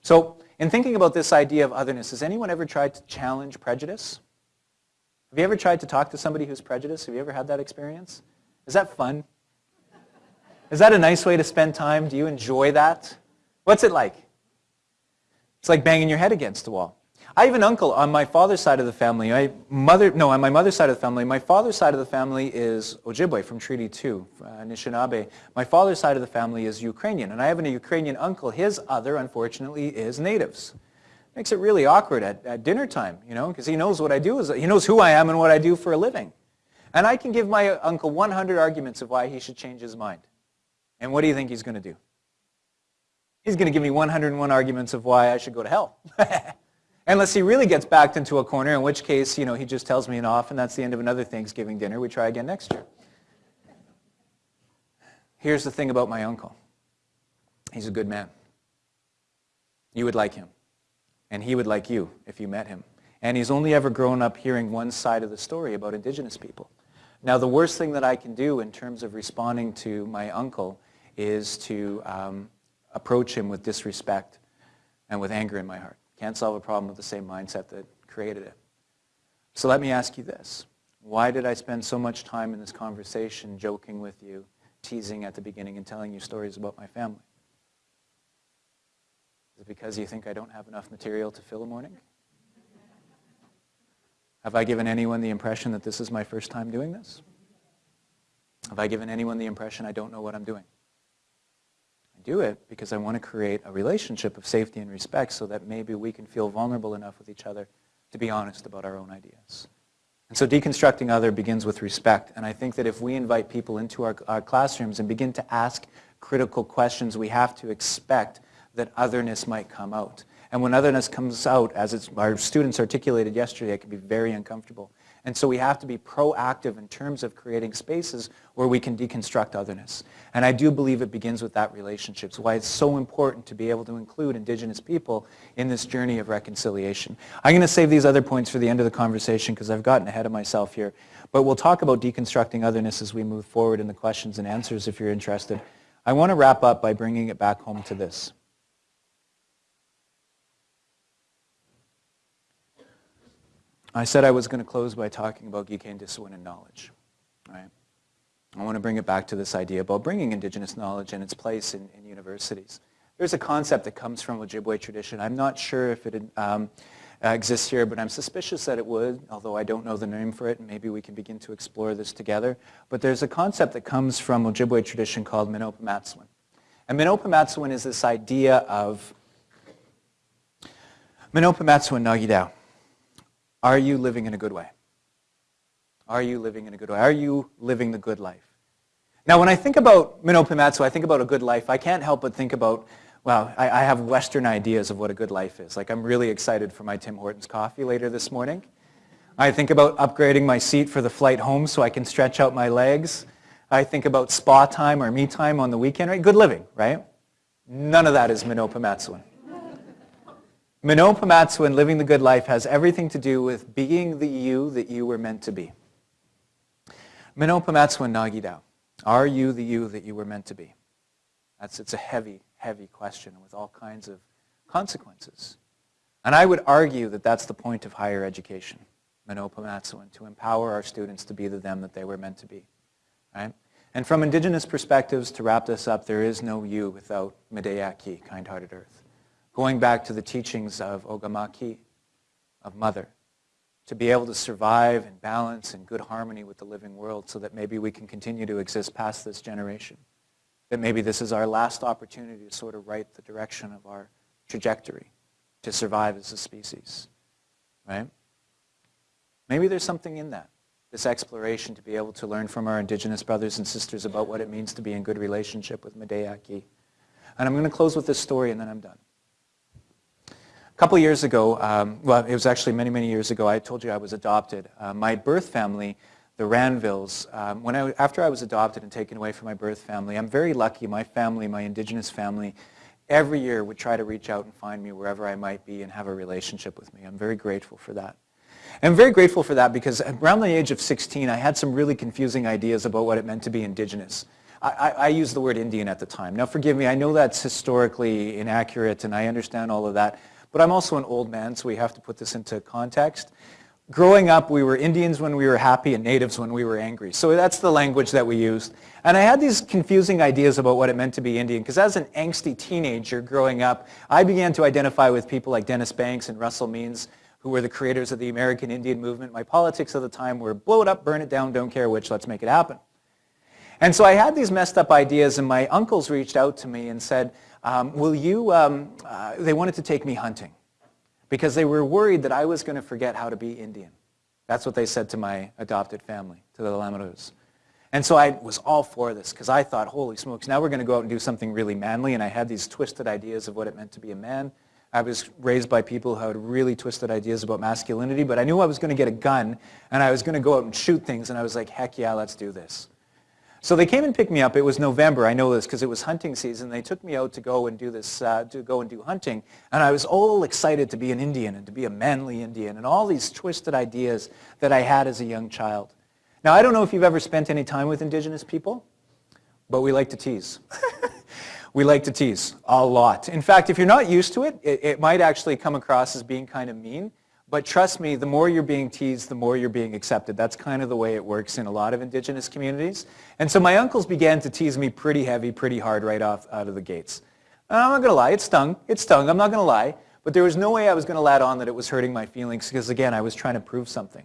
Speaker 3: So in thinking about this idea of otherness, has anyone ever tried to challenge prejudice? Have you ever tried to talk to somebody who's prejudiced? Have you ever had that experience? Is that fun? Is that a nice way to spend time? Do you enjoy that? What's it like? It's like banging your head against a wall. I have an uncle on my father's side of the family. My mother, no, on my mother's side of the family. My father's side of the family is Ojibwe from Treaty 2, uh. My father's side of the family is Ukrainian, and I have a Ukrainian uncle. His other, unfortunately, is natives. Makes it really awkward at, at dinner time, you know, because he knows what I do. Is, he knows who I am and what I do for a living. And I can give my uncle 100 arguments of why he should change his mind. And what do you think he's going to do? He's going to give me 101 arguments of why I should go to hell. *laughs* Unless he really gets backed into a corner, in which case, you know, he just tells me an off, and that's the end of another Thanksgiving dinner. We try again next year. Here's the thing about my uncle. He's a good man. You would like him and he would like you if you met him. And he's only ever grown up hearing one side of the story about indigenous people. Now, the worst thing that I can do in terms of responding to my uncle is to um, approach him with disrespect and with anger in my heart. Can't solve a problem with the same mindset that created it. So let me ask you this. Why did I spend so much time in this conversation joking with you, teasing at the beginning, and telling you stories about my family? Is it because you think I don't have enough material to fill a morning? Have I given anyone the impression that this is my first time doing this? Have I given anyone the impression I don't know what I'm doing? Do it because I want to create a relationship of safety and respect so that maybe we can feel vulnerable enough with each other to be honest about our own ideas. And so deconstructing other begins with respect. And I think that if we invite people into our, our classrooms and begin to ask critical questions, we have to expect that otherness might come out. And when otherness comes out, as our students articulated yesterday, it can be very uncomfortable. And so we have to be proactive in terms of creating spaces where we can deconstruct otherness. And I do believe it begins with that relationship. It's why it's so important to be able to include Indigenous people in this journey of reconciliation. I'm going to save these other points for the end of the conversation because I've gotten ahead of myself here. But we'll talk about deconstructing otherness as we move forward in the questions and answers if you're interested. I want to wrap up by bringing it back home to this. I said I was going to close by talking about Gikendaasowin and knowledge. Right? I want to bring it back to this idea about bringing indigenous knowledge and its place in, in universities. There's a concept that comes from Ojibwe tradition. I'm not sure if it um, exists here, but I'm suspicious that it would, although I don't know the name for it, and maybe we can begin to explore this together. But there's a concept that comes from Ojibwe tradition called Minopa And Minopa is this idea of Minopa Nagidao. Are you living in a good way? Are you living in a good way? Are you living the good life? Now, when I think about Minopimatsu, I think about a good life. I can't help but think about, well, I, I, have Western ideas of what a good life is. Like, I'm really excited for my Tim Hortons coffee later this morning. I think about upgrading my seat for the flight home so I can stretch out my legs. I think about spa time or me time on the weekend, right? Good living, right? None of that is Mino-bimaadiziwin. Minopamatsu and living the good life has everything to do with being the you that you were meant to be. Minopamatsu and Nagidao. Are you the you that you were meant to be? That's, it's a heavy, heavy question with all kinds of consequences. And I would argue that that's the point of higher education, Mino-bimaadiziwin, to empower our students to be the them that they were meant to be. Right? And from indigenous perspectives, to wrap this up, there is no you without Medeyaki, kind-hearted earth going back to the teachings of Ogamaki, of Mother, to be able to survive and balance in good harmony with the living world so that maybe we can continue to exist past this generation. That maybe this is our last opportunity to sort of write the direction of our trajectory to survive as a species, right? Maybe there's something in that, this exploration to be able to learn from our indigenous brothers and sisters about what it means to be in good relationship with Medeyaki. And I'm going to close with this story and then I'm done. A couple years ago, um, well, it was actually many, many years ago, I told you I was adopted. Uh, my birth family, the Ranvilles, um, when I, after I was adopted and taken away from my birth family, I'm very lucky. My family, my indigenous family, every year would try to reach out and find me wherever I might be and have a relationship with me. I'm very grateful for that. I'm very grateful for that because around the age of 16, I had some really confusing ideas about what it meant to be indigenous. I, I, I used the word Indian at the time. Now forgive me, I know that's historically inaccurate and I understand all of that, but I'm also an old man, so we have to put this into context. Growing up, we were Indians when we were happy and natives when we were angry. So that's the language that we used. And I had these confusing ideas about what it meant to be Indian, because as an angsty teenager growing up, I began to identify with people like Dennis Banks and Russell Means, who were the creators of the American Indian movement. My politics at the time were blow it up, burn it down, don't care which, let's make it happen. And so I had these messed up ideas, and my uncles reached out to me and said, um, will you, um, uh, they wanted to take me hunting because they were worried that I was going to forget how to be Indian. That's what they said to my adopted family, to the Lamoureux. And so I was all for this because I thought, holy smokes, now we're going to go out and do something really manly. And I had these twisted ideas of what it meant to be a man. I was raised by people who had really twisted ideas about masculinity, but I knew I was going to get a gun and I was going to go out and shoot things. And I was like, heck yeah, let's do this. So they came and picked me up. It was November. I know this because it was hunting season. They took me out to go and do this, uh, to go and do hunting. And I was all excited to be an Indian and to be a manly Indian and all these twisted ideas that I had as a young child. Now, I don't know if you've ever spent any time with indigenous people, but we like to tease. *laughs* we like to tease a lot. In fact, if you're not used to it, it, it might actually come across as being kind of mean. But trust me, the more you're being teased, the more you're being accepted. That's kind of the way it works in a lot of indigenous communities. And so my uncles began to tease me pretty heavy, pretty hard right off out of the gates. And I'm not going to lie, it stung. It stung. I'm not going to lie. But there was no way I was going to let on that it was hurting my feelings because, again, I was trying to prove something.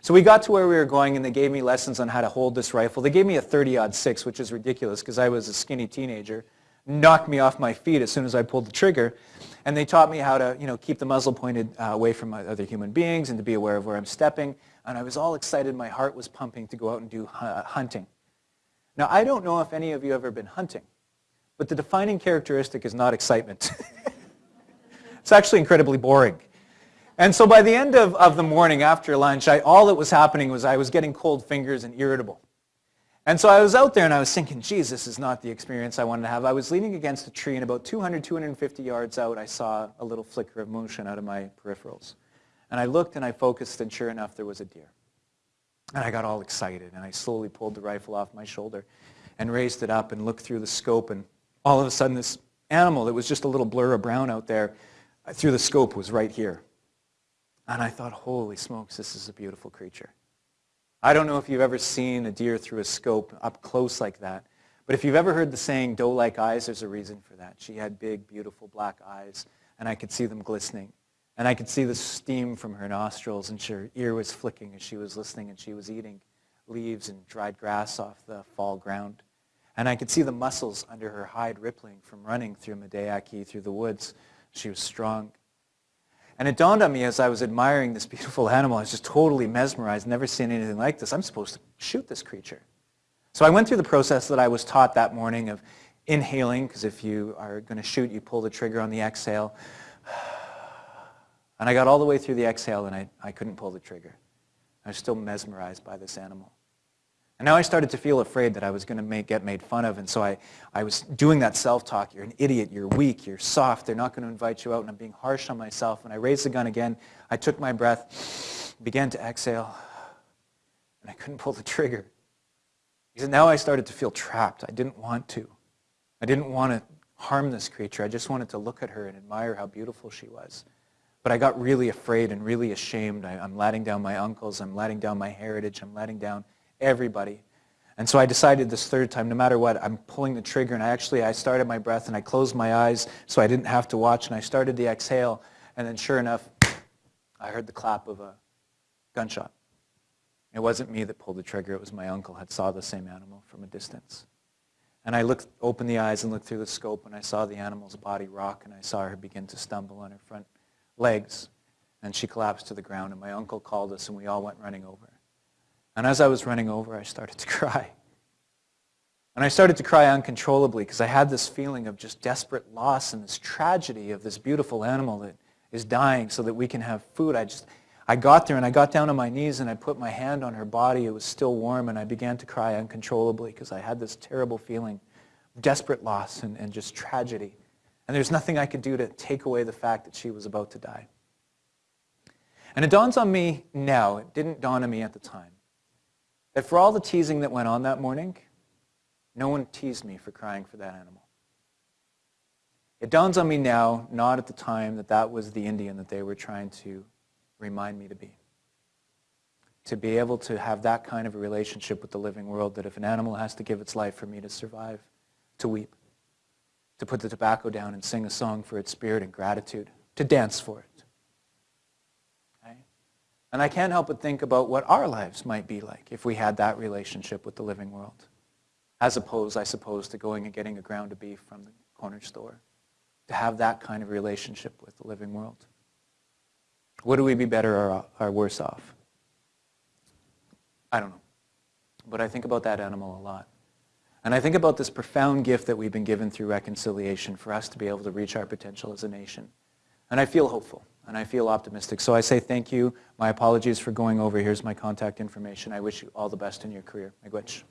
Speaker 3: So we got to where we were going, and they gave me lessons on how to hold this rifle. They gave me a 30-aught 6, which is ridiculous because I was a skinny teenager. Knocked me off my feet as soon as I pulled the trigger. And they taught me how to, you know, keep the muzzle pointed uh, away from other human beings and to be aware of where I'm stepping. And I was all excited. My heart was pumping to go out and do uh, hunting. Now, I don't know if any of you have ever been hunting, but the defining characteristic is not excitement. *laughs* it's actually incredibly boring. And so by the end of, of the morning after lunch, I, all that was happening was I was getting cold fingers and irritable. And so I was out there and I was thinking, geez, this is not the experience I wanted to have. I was leaning against a tree and about 200, 250 yards out, I saw a little flicker of motion out of my peripherals. And I looked and I focused and sure enough, there was a deer. And I got all excited and I slowly pulled the rifle off my shoulder and raised it up and looked through the scope and all of a sudden this animal that was just a little blur of brown out there uh, through the scope was right here. And I thought, holy smokes, this is a beautiful creature. I don't know if you've ever seen a deer through a scope up close like that, but if you've ever heard the saying, doe-like eyes, there's a reason for that. She had big, beautiful black eyes, and I could see them glistening. And I could see the steam from her nostrils, and her ear was flicking as she was listening, and she was eating leaves and dried grass off the fall ground. And I could see the muscles under her hide rippling from running through Medeaki, through the woods. She was strong. And it dawned on me as I was admiring this beautiful animal, I was just totally mesmerized, never seen anything like this. I'm supposed to shoot this creature. So I went through the process that I was taught that morning of inhaling, because if you are going to shoot, you pull the trigger on the exhale. *sighs* And I got all the way through the exhale and I, I couldn't pull the trigger. I was still mesmerized by this animal. And now I started to feel afraid that I was going to get made fun of. And so I, I was doing that self-talk. You're an idiot. You're weak. You're soft. They're not going to invite you out. And I'm being harsh on myself. And I raised the gun again. I took my breath, began to exhale, and I couldn't pull the trigger. Because now I started to feel trapped. I didn't want to. I didn't want to harm this creature. I just wanted to look at her and admire how beautiful she was. But I got really afraid and really ashamed. I, am letting down my uncles. I'm letting down my heritage. I'm letting down everybody. And so I decided this third time, no matter what, I'm pulling the trigger. And I actually, I started my breath and I closed my eyes so I didn't have to watch. And I started the exhale. And then sure enough, I heard the clap of a gunshot. It wasn't me that pulled the trigger. It was my uncle had saw the same animal from a distance. And I looked, opened the eyes and looked through the scope and I saw the animal's body rock and I saw her begin to stumble on her front legs. And she collapsed to the ground and my uncle called us and we all went running over. And as I was running over, I started to *laughs* cry. And I started to cry uncontrollably because I had this feeling of just desperate loss and this tragedy of this beautiful animal that is dying so that we can have food. I just, I got there and I got down on my knees and I put my hand on her body. It was still warm and I began to cry uncontrollably because I had this terrible feeling of desperate loss and, and just tragedy. And there's nothing I could do to take away the fact that she was about to die. And it dawns on me now, it didn't dawn on me at the time, that for all the teasing that went on that morning, no one teased me for crying for that animal. It dawns on me now, not at the time, that that was the Indian that they were trying to remind me to be. To be able to have that kind of a relationship with the living world, that if an animal has to give its life for me to survive, to weep, to put the tobacco down and sing a song for its spirit and gratitude, to dance for it. And I can't help but think about what our lives might be like if we had that relationship with the living world, as opposed, I suppose, to going and getting a ground of beef from the corner store to have that kind of relationship with the living world? Would we be better or, or worse off? I don't know. But I think about that animal a lot. And I think about this profound gift that we've been given through reconciliation for us to be able to reach our potential as a nation. And I feel hopeful and I feel optimistic. So I say thank you. My apologies for going over. Here's my contact information. I wish you all the best in your career. Miigwech.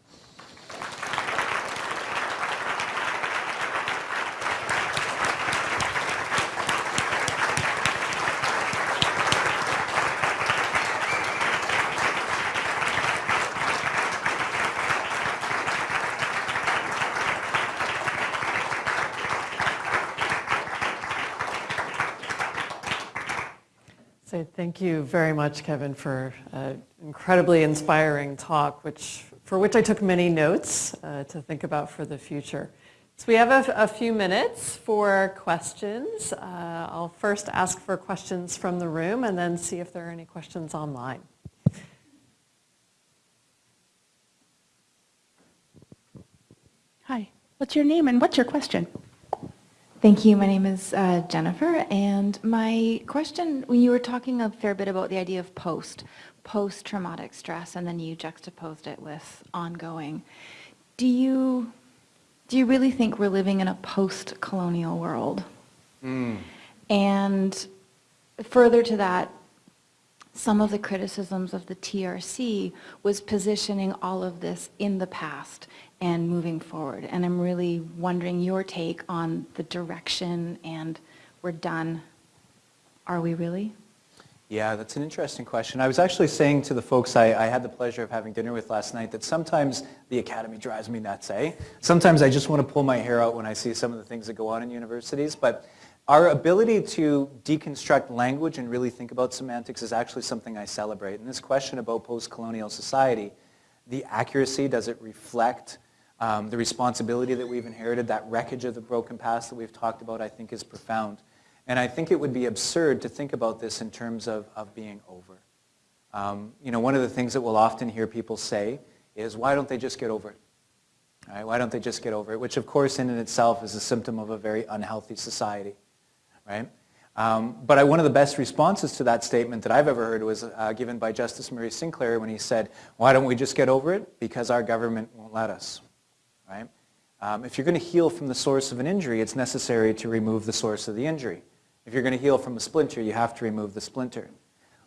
Speaker 2: So thank you very much, Kevin, for an incredibly inspiring talk, which, for which I took many notes uh, to think about for the future. So we have a, a few minutes for questions. Uh, I'll first ask for questions from the room and then see if there are any questions online.
Speaker 4: Hi, what's your name and what's your question?
Speaker 5: Thank you. My name is uh, Jennifer, and my question, when you were talking a fair bit about the idea of post, post-traumatic stress, and then you juxtaposed it with ongoing, do you, do you really think we're living in a post-colonial world? And further to that, some of the criticisms of the TRC was positioning all of this in the past and moving forward. And I'm really wondering your take on the direction and we're done. Are we really?
Speaker 3: Yeah, that's an interesting question. I was actually saying to the folks I, I, had the pleasure of having dinner with last night that sometimes the academy drives me nuts, eh? Sometimes I just want to pull my hair out when I see some of the things that go on in universities, but our ability to deconstruct language and really think about semantics is actually something I celebrate. And this question about post-colonial society, the accuracy, does it reflect um, the responsibility that we've inherited, that wreckage of the broken past that we've talked about, I think is profound. And I think it would be absurd to think about this in terms of, of being over. Um, you know, one of the things that we'll often hear people say is, why don't they just get over it? Right? Why don't they just get over it? Which, of course, in and itself is a symptom of a very unhealthy society right? Um, but I, one of the best responses to that statement that I've ever heard was uh, given by Justice Murray Sinclair when he said, why don't we just get over it? Because our government won't let us, right? Um, if you're going to heal from the source of an injury, it's necessary to remove the source of the injury. If you're going to heal from a splinter, you have to remove the splinter.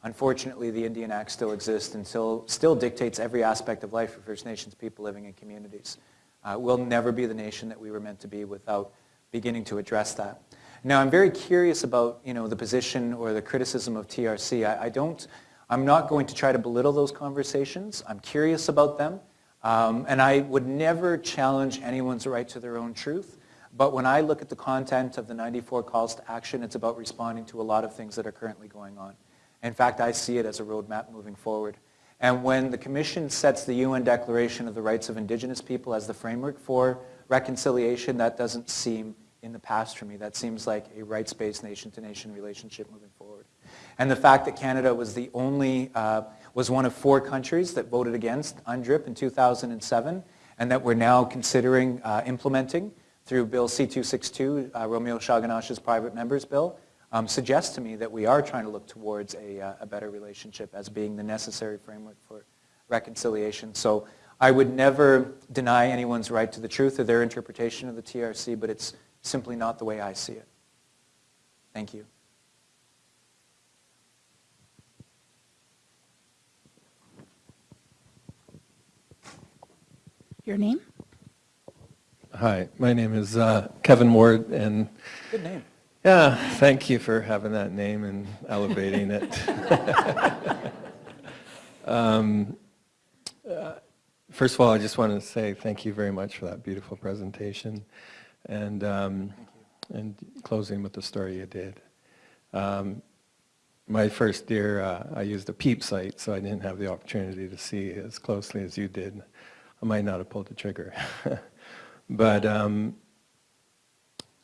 Speaker 3: Unfortunately, the Indian Act still exists and still, still dictates every aspect of life for First Nations people living in communities. Uh, we'll never be the nation that we were meant to be without beginning to address that. Now, I'm very curious about, you know, the position or the criticism of TRC. I, I don't, I'm not going to try to belittle those conversations. I'm curious about them. Um, and I would never challenge anyone's right to their own truth. But when I look at the content of the 94 calls to action, it's about responding to a lot of things that are currently going on. In fact, I see it as a roadmap moving forward. And when the Commission sets the UN Declaration of the Rights of Indigenous People as the framework for reconciliation, that doesn't seem in the past for me. That seems like a rights-based nation-to-nation relationship moving forward. And the fact that Canada was the only, uh, was one of four countries that voted against UNDRIP in 2007 and that we're now considering uh, implementing through Bill C-262, uh, Romeo Saganash's private members bill, um, suggests to me that we are trying to look towards a, uh, a better relationship as being the necessary framework for reconciliation. So I would never deny anyone's right to the truth or their interpretation of the TRC, but it's simply not the way I see it. Thank you.
Speaker 4: Your name?
Speaker 6: Hi, my name is uh, Kevin Ward, and
Speaker 3: Good name.
Speaker 6: yeah, thank you for having that name and elevating it. *laughs* um, uh, first of all, I just wanted to say thank you very much for that beautiful presentation and, um, and closing with the story you did. Um, my first year, uh, I used a peep sight, so I didn't have the opportunity to see as closely as you did. I might not have pulled the trigger. *laughs* but um,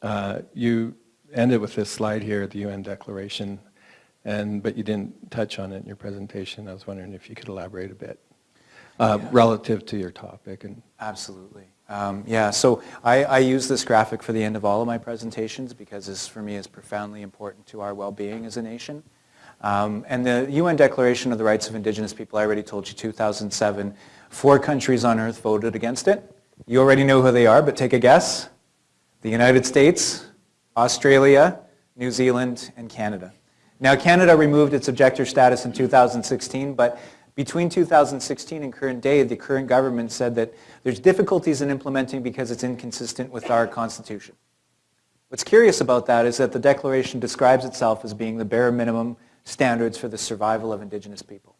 Speaker 6: uh, you ended with this slide here, the UN Declaration, and, but you didn't touch on it in your presentation. I was wondering if you could elaborate a bit uh,
Speaker 3: Yeah.
Speaker 6: relative to your topic. And
Speaker 3: Absolutely. Um, yeah, so I, I use this graphic for the end of all of my presentations because this, for me, is profoundly important to our well-being as a nation. Um, and the UN Declaration of the Rights of Indigenous People, I already told you, 2007, four countries on earth voted against it. You already know who they are, but take a guess. The United States, Australia, New Zealand, and Canada. Now, Canada removed its objector status in 2016, but between 2016 and current day, the current government said that there's difficulties in implementing because it's inconsistent with our Constitution. What's curious about that is that the Declaration describes itself as being the bare minimum standards for the survival of Indigenous people.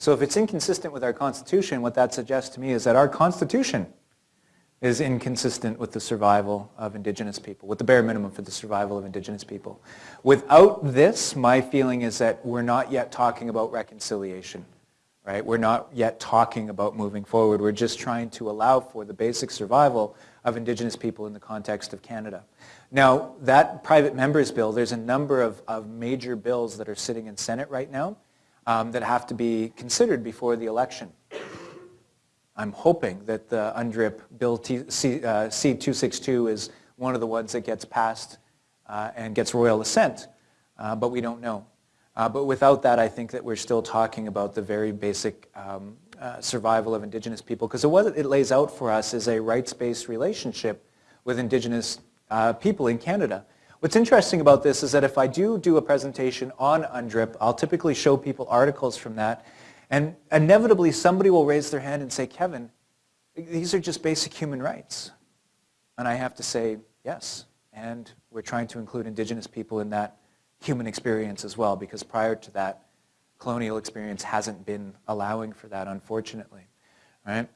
Speaker 3: So if it's inconsistent with our Constitution, what that suggests to me is that our Constitution is inconsistent with the survival of Indigenous people, with the bare minimum for the survival of Indigenous people. Without this, my feeling is that we're not yet talking about reconciliation, right? We're not yet talking about moving forward. We're just trying to allow for the basic survival of Indigenous people in the context of Canada. Now, that private members bill, there's a number of, of major bills that are sitting in Senate right now um, that have to be considered before the election. I'm hoping that the UNDRIP Bill T, C, uh, C-262 is one of the ones that gets passed uh, and gets royal assent, uh, but we don't know. Uh, but without that, I think that we're still talking about the very basic um, uh, survival of Indigenous people, because what it lays out for us is a rights-based relationship with Indigenous uh, people in Canada. What's interesting about this is that if I do do a presentation on UNDRIP, I'll typically show people articles from that, and inevitably somebody will raise their hand and say, Kevin, these are just basic human rights. And I have to say, yes, and we're trying to include Indigenous people in that human experience as well, because prior to that, colonial experience hasn't been allowing for that, unfortunately. Right?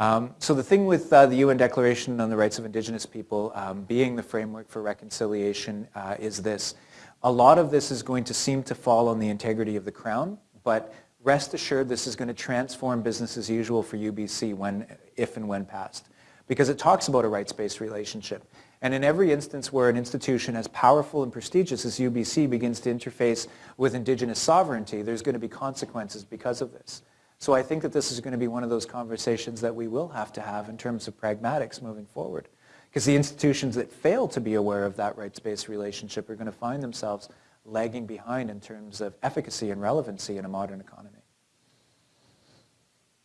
Speaker 3: Um, so the thing with uh, the UN Declaration on the Rights of Indigenous People um, being the framework for reconciliation uh, is this. A lot of this is going to seem to fall on the integrity of the Crown, but rest assured this is going to transform business as usual for UBC when, if and when passed. Because it talks about a rights-based relationship. And in every instance where an institution as powerful and prestigious as UBC begins to interface with indigenous sovereignty, there's going to be consequences because of this. So I think that this is going to be one of those conversations that we will have to have in terms of pragmatics moving forward. Because the institutions that fail to be aware of that rights-based relationship are going to find themselves lagging behind in terms of efficacy and relevancy in a modern economy.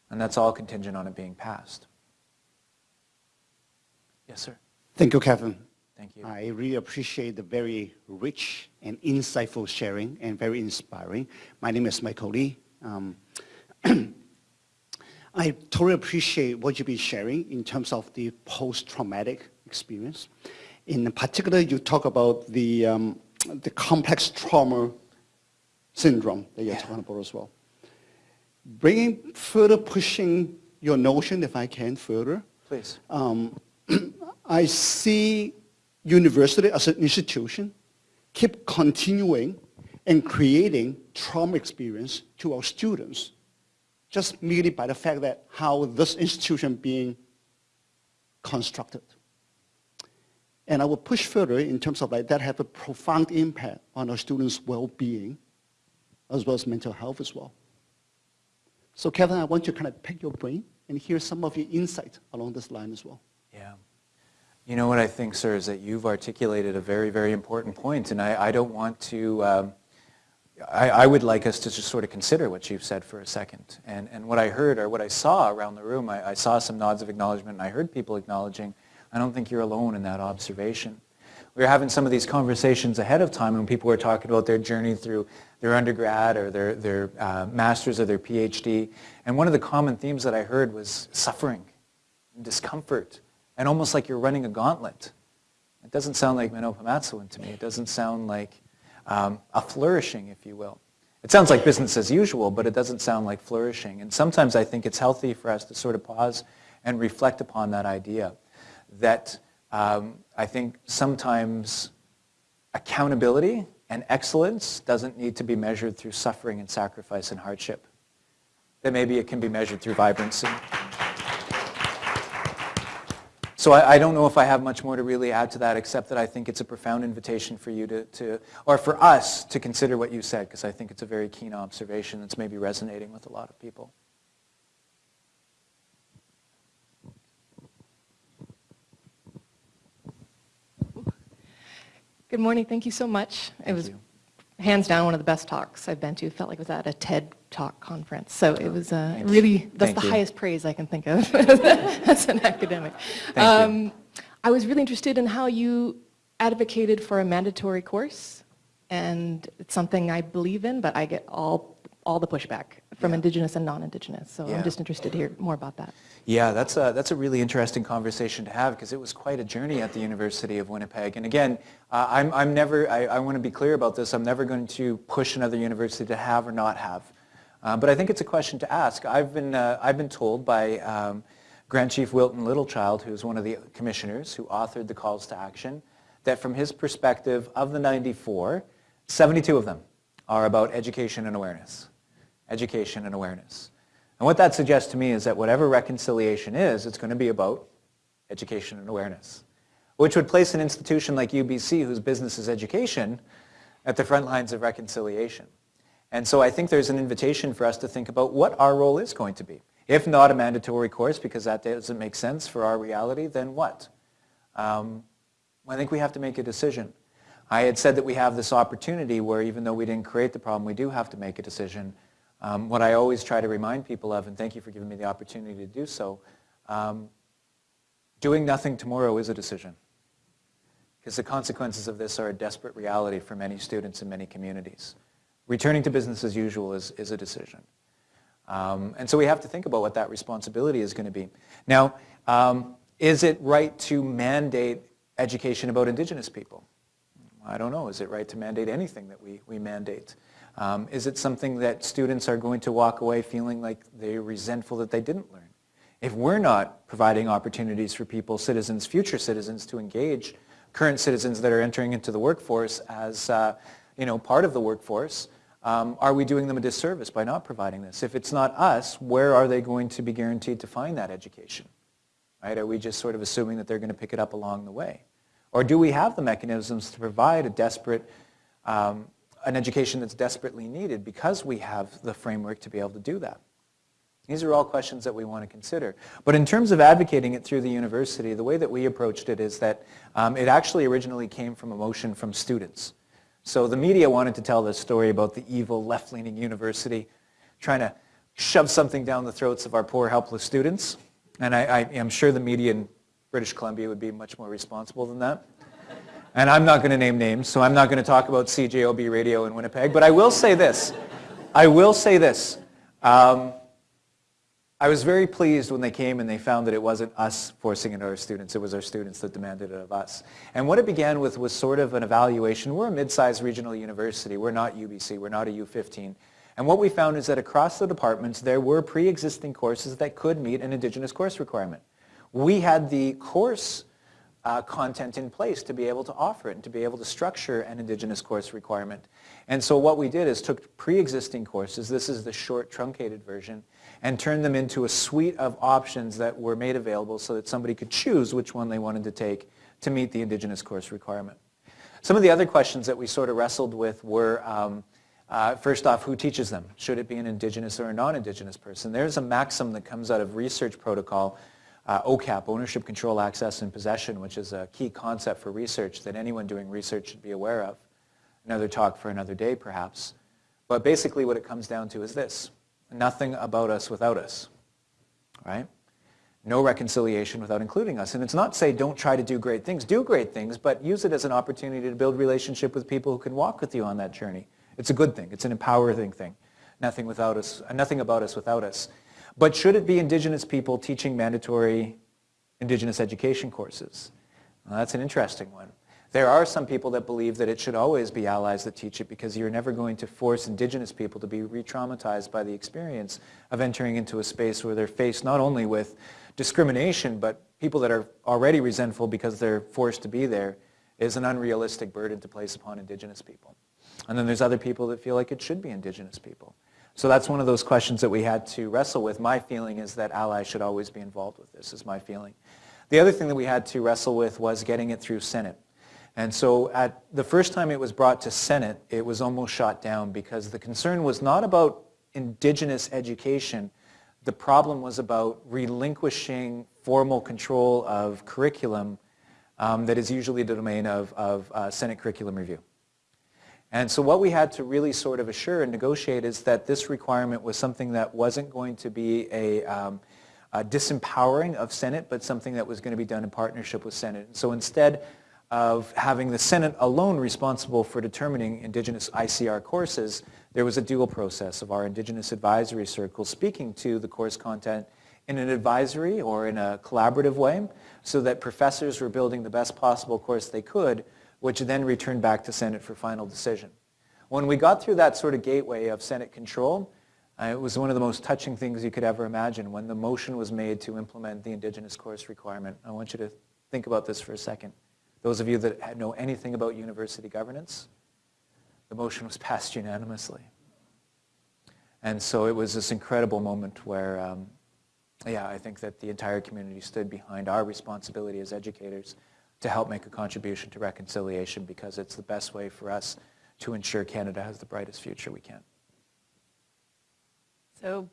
Speaker 3: And that's all contingent on it being passed. Yes, sir.
Speaker 7: Thank you, Kevin.
Speaker 3: Thank you.
Speaker 7: I really appreciate the very rich and insightful sharing and very inspiring. My name is Michael Lee. Um, *clears throat* I totally appreciate what you've been sharing in terms of the post-traumatic experience. In particular, you talk about the, um, the complex trauma syndrome that you're
Speaker 3: Yeah.
Speaker 7: talking about as well. Bringing further pushing your notion, if I can further,
Speaker 3: Please.
Speaker 7: um, *clears throat* I see university as an institution keep continuing and creating trauma experience to our students just merely by the fact that how this institution being constructed. And I will push further in terms of like that have a profound impact on our students' well-being as well as mental health as well. So Kevin, I want to kind of pick your brain and hear some of your insight along this line as well.
Speaker 3: Yeah. You know what I think, sir, is that you've articulated a very, very important point, and I, I don't want to, um, I, I would like us to just sort of consider what you've said for a second. And, and what I heard or what I saw around the room, I, I saw some nods of acknowledgement, and I heard people acknowledging, I don't think you're alone in that observation. We were having some of these conversations ahead of time when people were talking about their journey through their undergrad or their, their uh, master's or their PhD. And one of the common themes that I heard was suffering and discomfort and almost like you're running a gauntlet. It doesn't sound like Mino-bimaadiziwin to me. It doesn't sound like um, a flourishing, if you will. It sounds like business as usual, but it doesn't sound like flourishing. And sometimes I think it's healthy for us to sort of pause and reflect upon that idea that um, I think sometimes accountability and excellence doesn't need to be measured through suffering and sacrifice and hardship. That maybe it can be measured through vibrancy. So I, I, don't know if I have much more to really add to that, except that I think it's a profound invitation for you to, to or for us to consider what you said, because I think it's a very keen observation that's maybe resonating with a lot of people.
Speaker 8: Good morning. Thank you so much.
Speaker 3: Thank
Speaker 8: it was
Speaker 3: you.
Speaker 8: hands down one of the best talks I've been to. Felt like it was at a TED Talk conference. So it was uh, really, that's
Speaker 3: Thank
Speaker 8: the
Speaker 3: you.
Speaker 8: highest praise I can think of *laughs* as an academic.
Speaker 3: Thank you.
Speaker 8: I was really interested in how you advocated for a mandatory course. And it's something I believe in, but I get all, all the pushback from
Speaker 3: Yeah.
Speaker 8: Indigenous and non-Indigenous. So
Speaker 3: Yeah.
Speaker 8: I'm just interested to hear more about that.
Speaker 3: Yeah, that's a, that's a really interesting conversation to have because it was quite a journey at the University of Winnipeg. And again, uh, I'm, I'm never, I, I want to be clear about this, I'm never going to push another university to have or not have. Uh, but I think it's a question to ask. I've been, uh, I've been told by um, Grand Chief Wilton Littlechild, who's one of the commissioners who authored the calls to action, that from his perspective of the 94, 72 of them are about education and awareness. Education and awareness. And what that suggests to me is that whatever reconciliation is, it's going to be about education and awareness, which would place an institution like UBC, whose business is education, at the front lines of reconciliation. And so I think there's an invitation for us to think about what our role is going to be. If not a mandatory course, because that doesn't make sense for our reality, then what? Um, I think we have to make a decision. I had said that we have this opportunity where even though we didn't create the problem, we do have to make a decision. Um, what I always try to remind people of, and thank you for giving me the opportunity to do so, um, doing nothing tomorrow is a decision. Because the consequences of this are a desperate reality for many students in many communities. Returning to business as usual is, is a decision. Um, and so we have to think about what that responsibility is going to be. Now, um, is it right to mandate education about Indigenous people? I don't know. Is it right to mandate anything that we, we mandate? Um, is it something that students are going to walk away feeling like they're resentful that they didn't learn? If we're not providing opportunities for people, citizens, future citizens, to engage current citizens that are entering into the workforce as uh, you know, part of the workforce, um, are we doing them a disservice by not providing this? If it's not us, where are they going to be guaranteed to find that education? Right? Are we just sort of assuming that they're going to pick it up along the way? Or do we have the mechanisms to provide a desperate, um, an education that's desperately needed because we have the framework to be able to do that? These are all questions that we want to consider. But in terms of advocating it through the university, the way that we approached it is that um, it actually originally came from a motion from students. So the media wanted to tell this story about the evil left-leaning university trying to shove something down the throats of our poor helpless students. And I, I am sure the media in British Columbia would be much more responsible than that. And I'm not going to name names, so I'm not going to talk about CJOB radio in Winnipeg. But I will say this. I will say this. Um, I was very pleased when they came and they found that it wasn't us forcing it on our students. It was our students that demanded it of us. And what it began with was sort of an evaluation. We're a mid-sized regional university. We're not UBC. We're not a U15. And what we found is that across the departments, there were pre-existing courses that could meet an Indigenous course requirement. We had the course uh, content in place to be able to offer it and to be able to structure an Indigenous course requirement. And so what we did is took pre-existing courses, this is the short truncated version, and turned them into a suite of options that were made available so that somebody could choose which one they wanted to take to meet the Indigenous course requirement. Some of the other questions that we sort of wrestled with were, um, uh, first off, who teaches them? Should it be an Indigenous or a non-Indigenous person? There's a maxim that comes out of research protocol uh, OCAP, Ownership, Control, Access, and Possession, which is a key concept for research that anyone doing research should be aware of. Another talk for another day, perhaps. But basically what it comes down to is this. Nothing about us without us, right? No reconciliation without including us. And it's not say don't try to do great things. Do great things, but use it as an opportunity to build relationship with people who can walk with you on that journey. It's a good thing. It's an empowering thing. Nothing, without us, uh, nothing about us without us. But should it be Indigenous people teaching mandatory Indigenous education courses? Well, that's an interesting one. There are some people that believe that it should always be allies that teach it because you're never going to force indigenous people to be re-traumatized by the experience of entering into a space where they're faced not only with discrimination, but people that are already resentful because they're forced to be there is an unrealistic burden to place upon indigenous people. And then there's other people that feel like it should be indigenous people. So that's one of those questions that we had to wrestle with. My feeling is that allies should always be involved with this, is my feeling. The other thing that we had to wrestle with was getting it through Senate. And so at the first time it was brought to Senate, it was almost shot down because the concern was not about indigenous education. The problem was about relinquishing formal control of curriculum um, that is usually the domain of, of uh, Senate curriculum review. And so what we had to really sort of assure and negotiate is that this requirement was something that wasn't going to be a, um, a disempowering of Senate, but something that was going to be done in partnership with Senate. And so instead of having the Senate alone responsible for determining Indigenous ICR courses, there was a dual process of our Indigenous Advisory Circle speaking to the course content in an advisory or in a collaborative way so that professors were building the best possible course they could, which then returned back to Senate for final decision. When we got through that sort of gateway of Senate control, uh, it was one of the most touching things you could ever imagine when the motion was made to implement the Indigenous course requirement. I want you to think about this for a second. Those of you that know anything about university governance, the motion was passed unanimously. And so it was this incredible moment where, um, yeah, I think that the entire community stood behind our responsibility as educators to help make a contribution to reconciliation because it's the best way for us to ensure Canada has the brightest future we can.
Speaker 2: So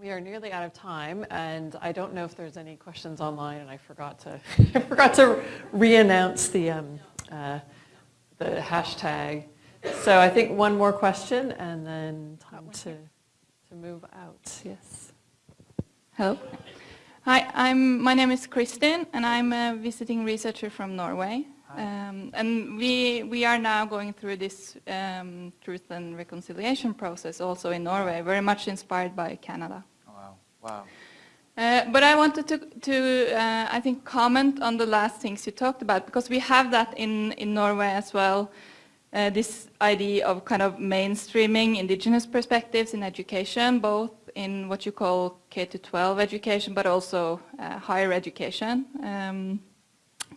Speaker 2: we are nearly out of time, and I don't know if there's any questions online, and I forgot to *laughs* I forgot to re-announce the um, uh, the hashtag. So I think one more question, and then time to to move out. Yes.
Speaker 4: Hello. Hi, I'm, my name is Kristin, and I'm a visiting researcher from Norway. Um, and we, we are now going through this um, truth and reconciliation process also in Norway, very much inspired by Canada.
Speaker 3: Oh, wow. Wow.
Speaker 4: Uh, but I wanted to, to uh, I think, comment on the last things you talked about, because we have that in, in Norway as well, uh, this idea of kind of mainstreaming indigenous perspectives in education, both in what you call K-12 education, but also uh, higher education, um,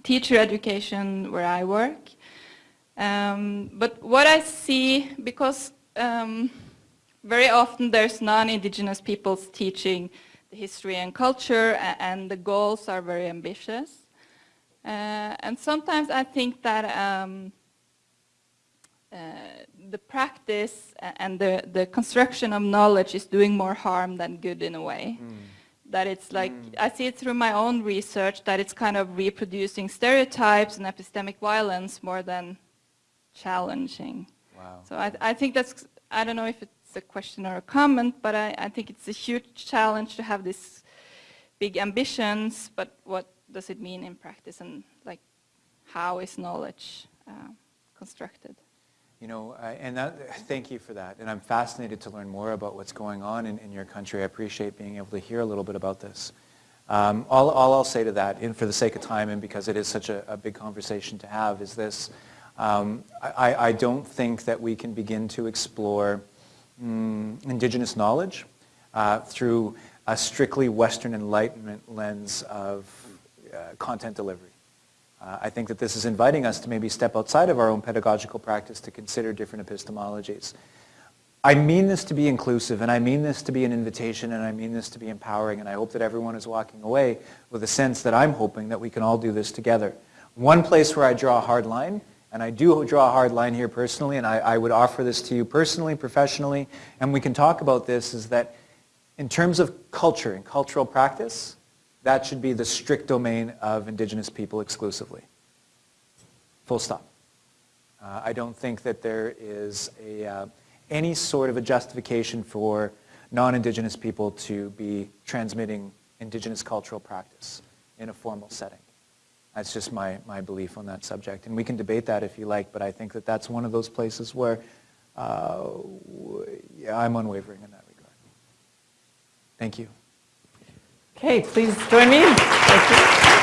Speaker 4: teacher education where I work. Um, but what I see, because um, very often there's non-indigenous peoples teaching the history and culture, and the goals are very ambitious. Uh, and sometimes I think that um, uh, the practice and the, the construction of knowledge is doing more harm than good in a way. Mm. That it's like, mm. I see it through my own research, that it's kind of reproducing stereotypes and epistemic violence more than challenging.
Speaker 3: Wow.
Speaker 4: So I, I think that's, I don't know if it's a question or a comment, but I, I think it's a huge challenge to have these big ambitions, but what does it mean in practice and like how is knowledge uh, constructed?
Speaker 3: You know, uh, and that, thank you for that. And I'm fascinated to learn more about what's going on in, in your country. I appreciate being able to hear a little bit about this. Um, all, all, I'll say to that, and for the sake of time and because it is such a, a big conversation to have, is this. Um, I, I, don't think that we can begin to explore mm, indigenous knowledge uh, through a strictly Western Enlightenment lens of uh, content delivery. Uh, I think that this is inviting us to maybe step outside of our own pedagogical practice to consider different epistemologies. I mean this to be inclusive, and I mean this to be an invitation, and I mean this to be empowering, and I hope that everyone is walking away with a sense that I'm hoping that we can all do this together. One place where I draw a hard line, and I do draw a hard line here personally, and I, I would offer this to you personally, professionally, and we can talk about this, is that in terms of culture and cultural practice, that should be the strict domain of indigenous people exclusively. Full stop. Uh, I don't think that there is a, uh, any sort of a justification for non-indigenous people to be transmitting indigenous cultural practice in a formal setting. That's just my, my belief on that subject. And we can debate that if you like, but I think that that's one of those places where uh, yeah, I'm unwavering in that regard. Thank you.
Speaker 2: Okay, please join me.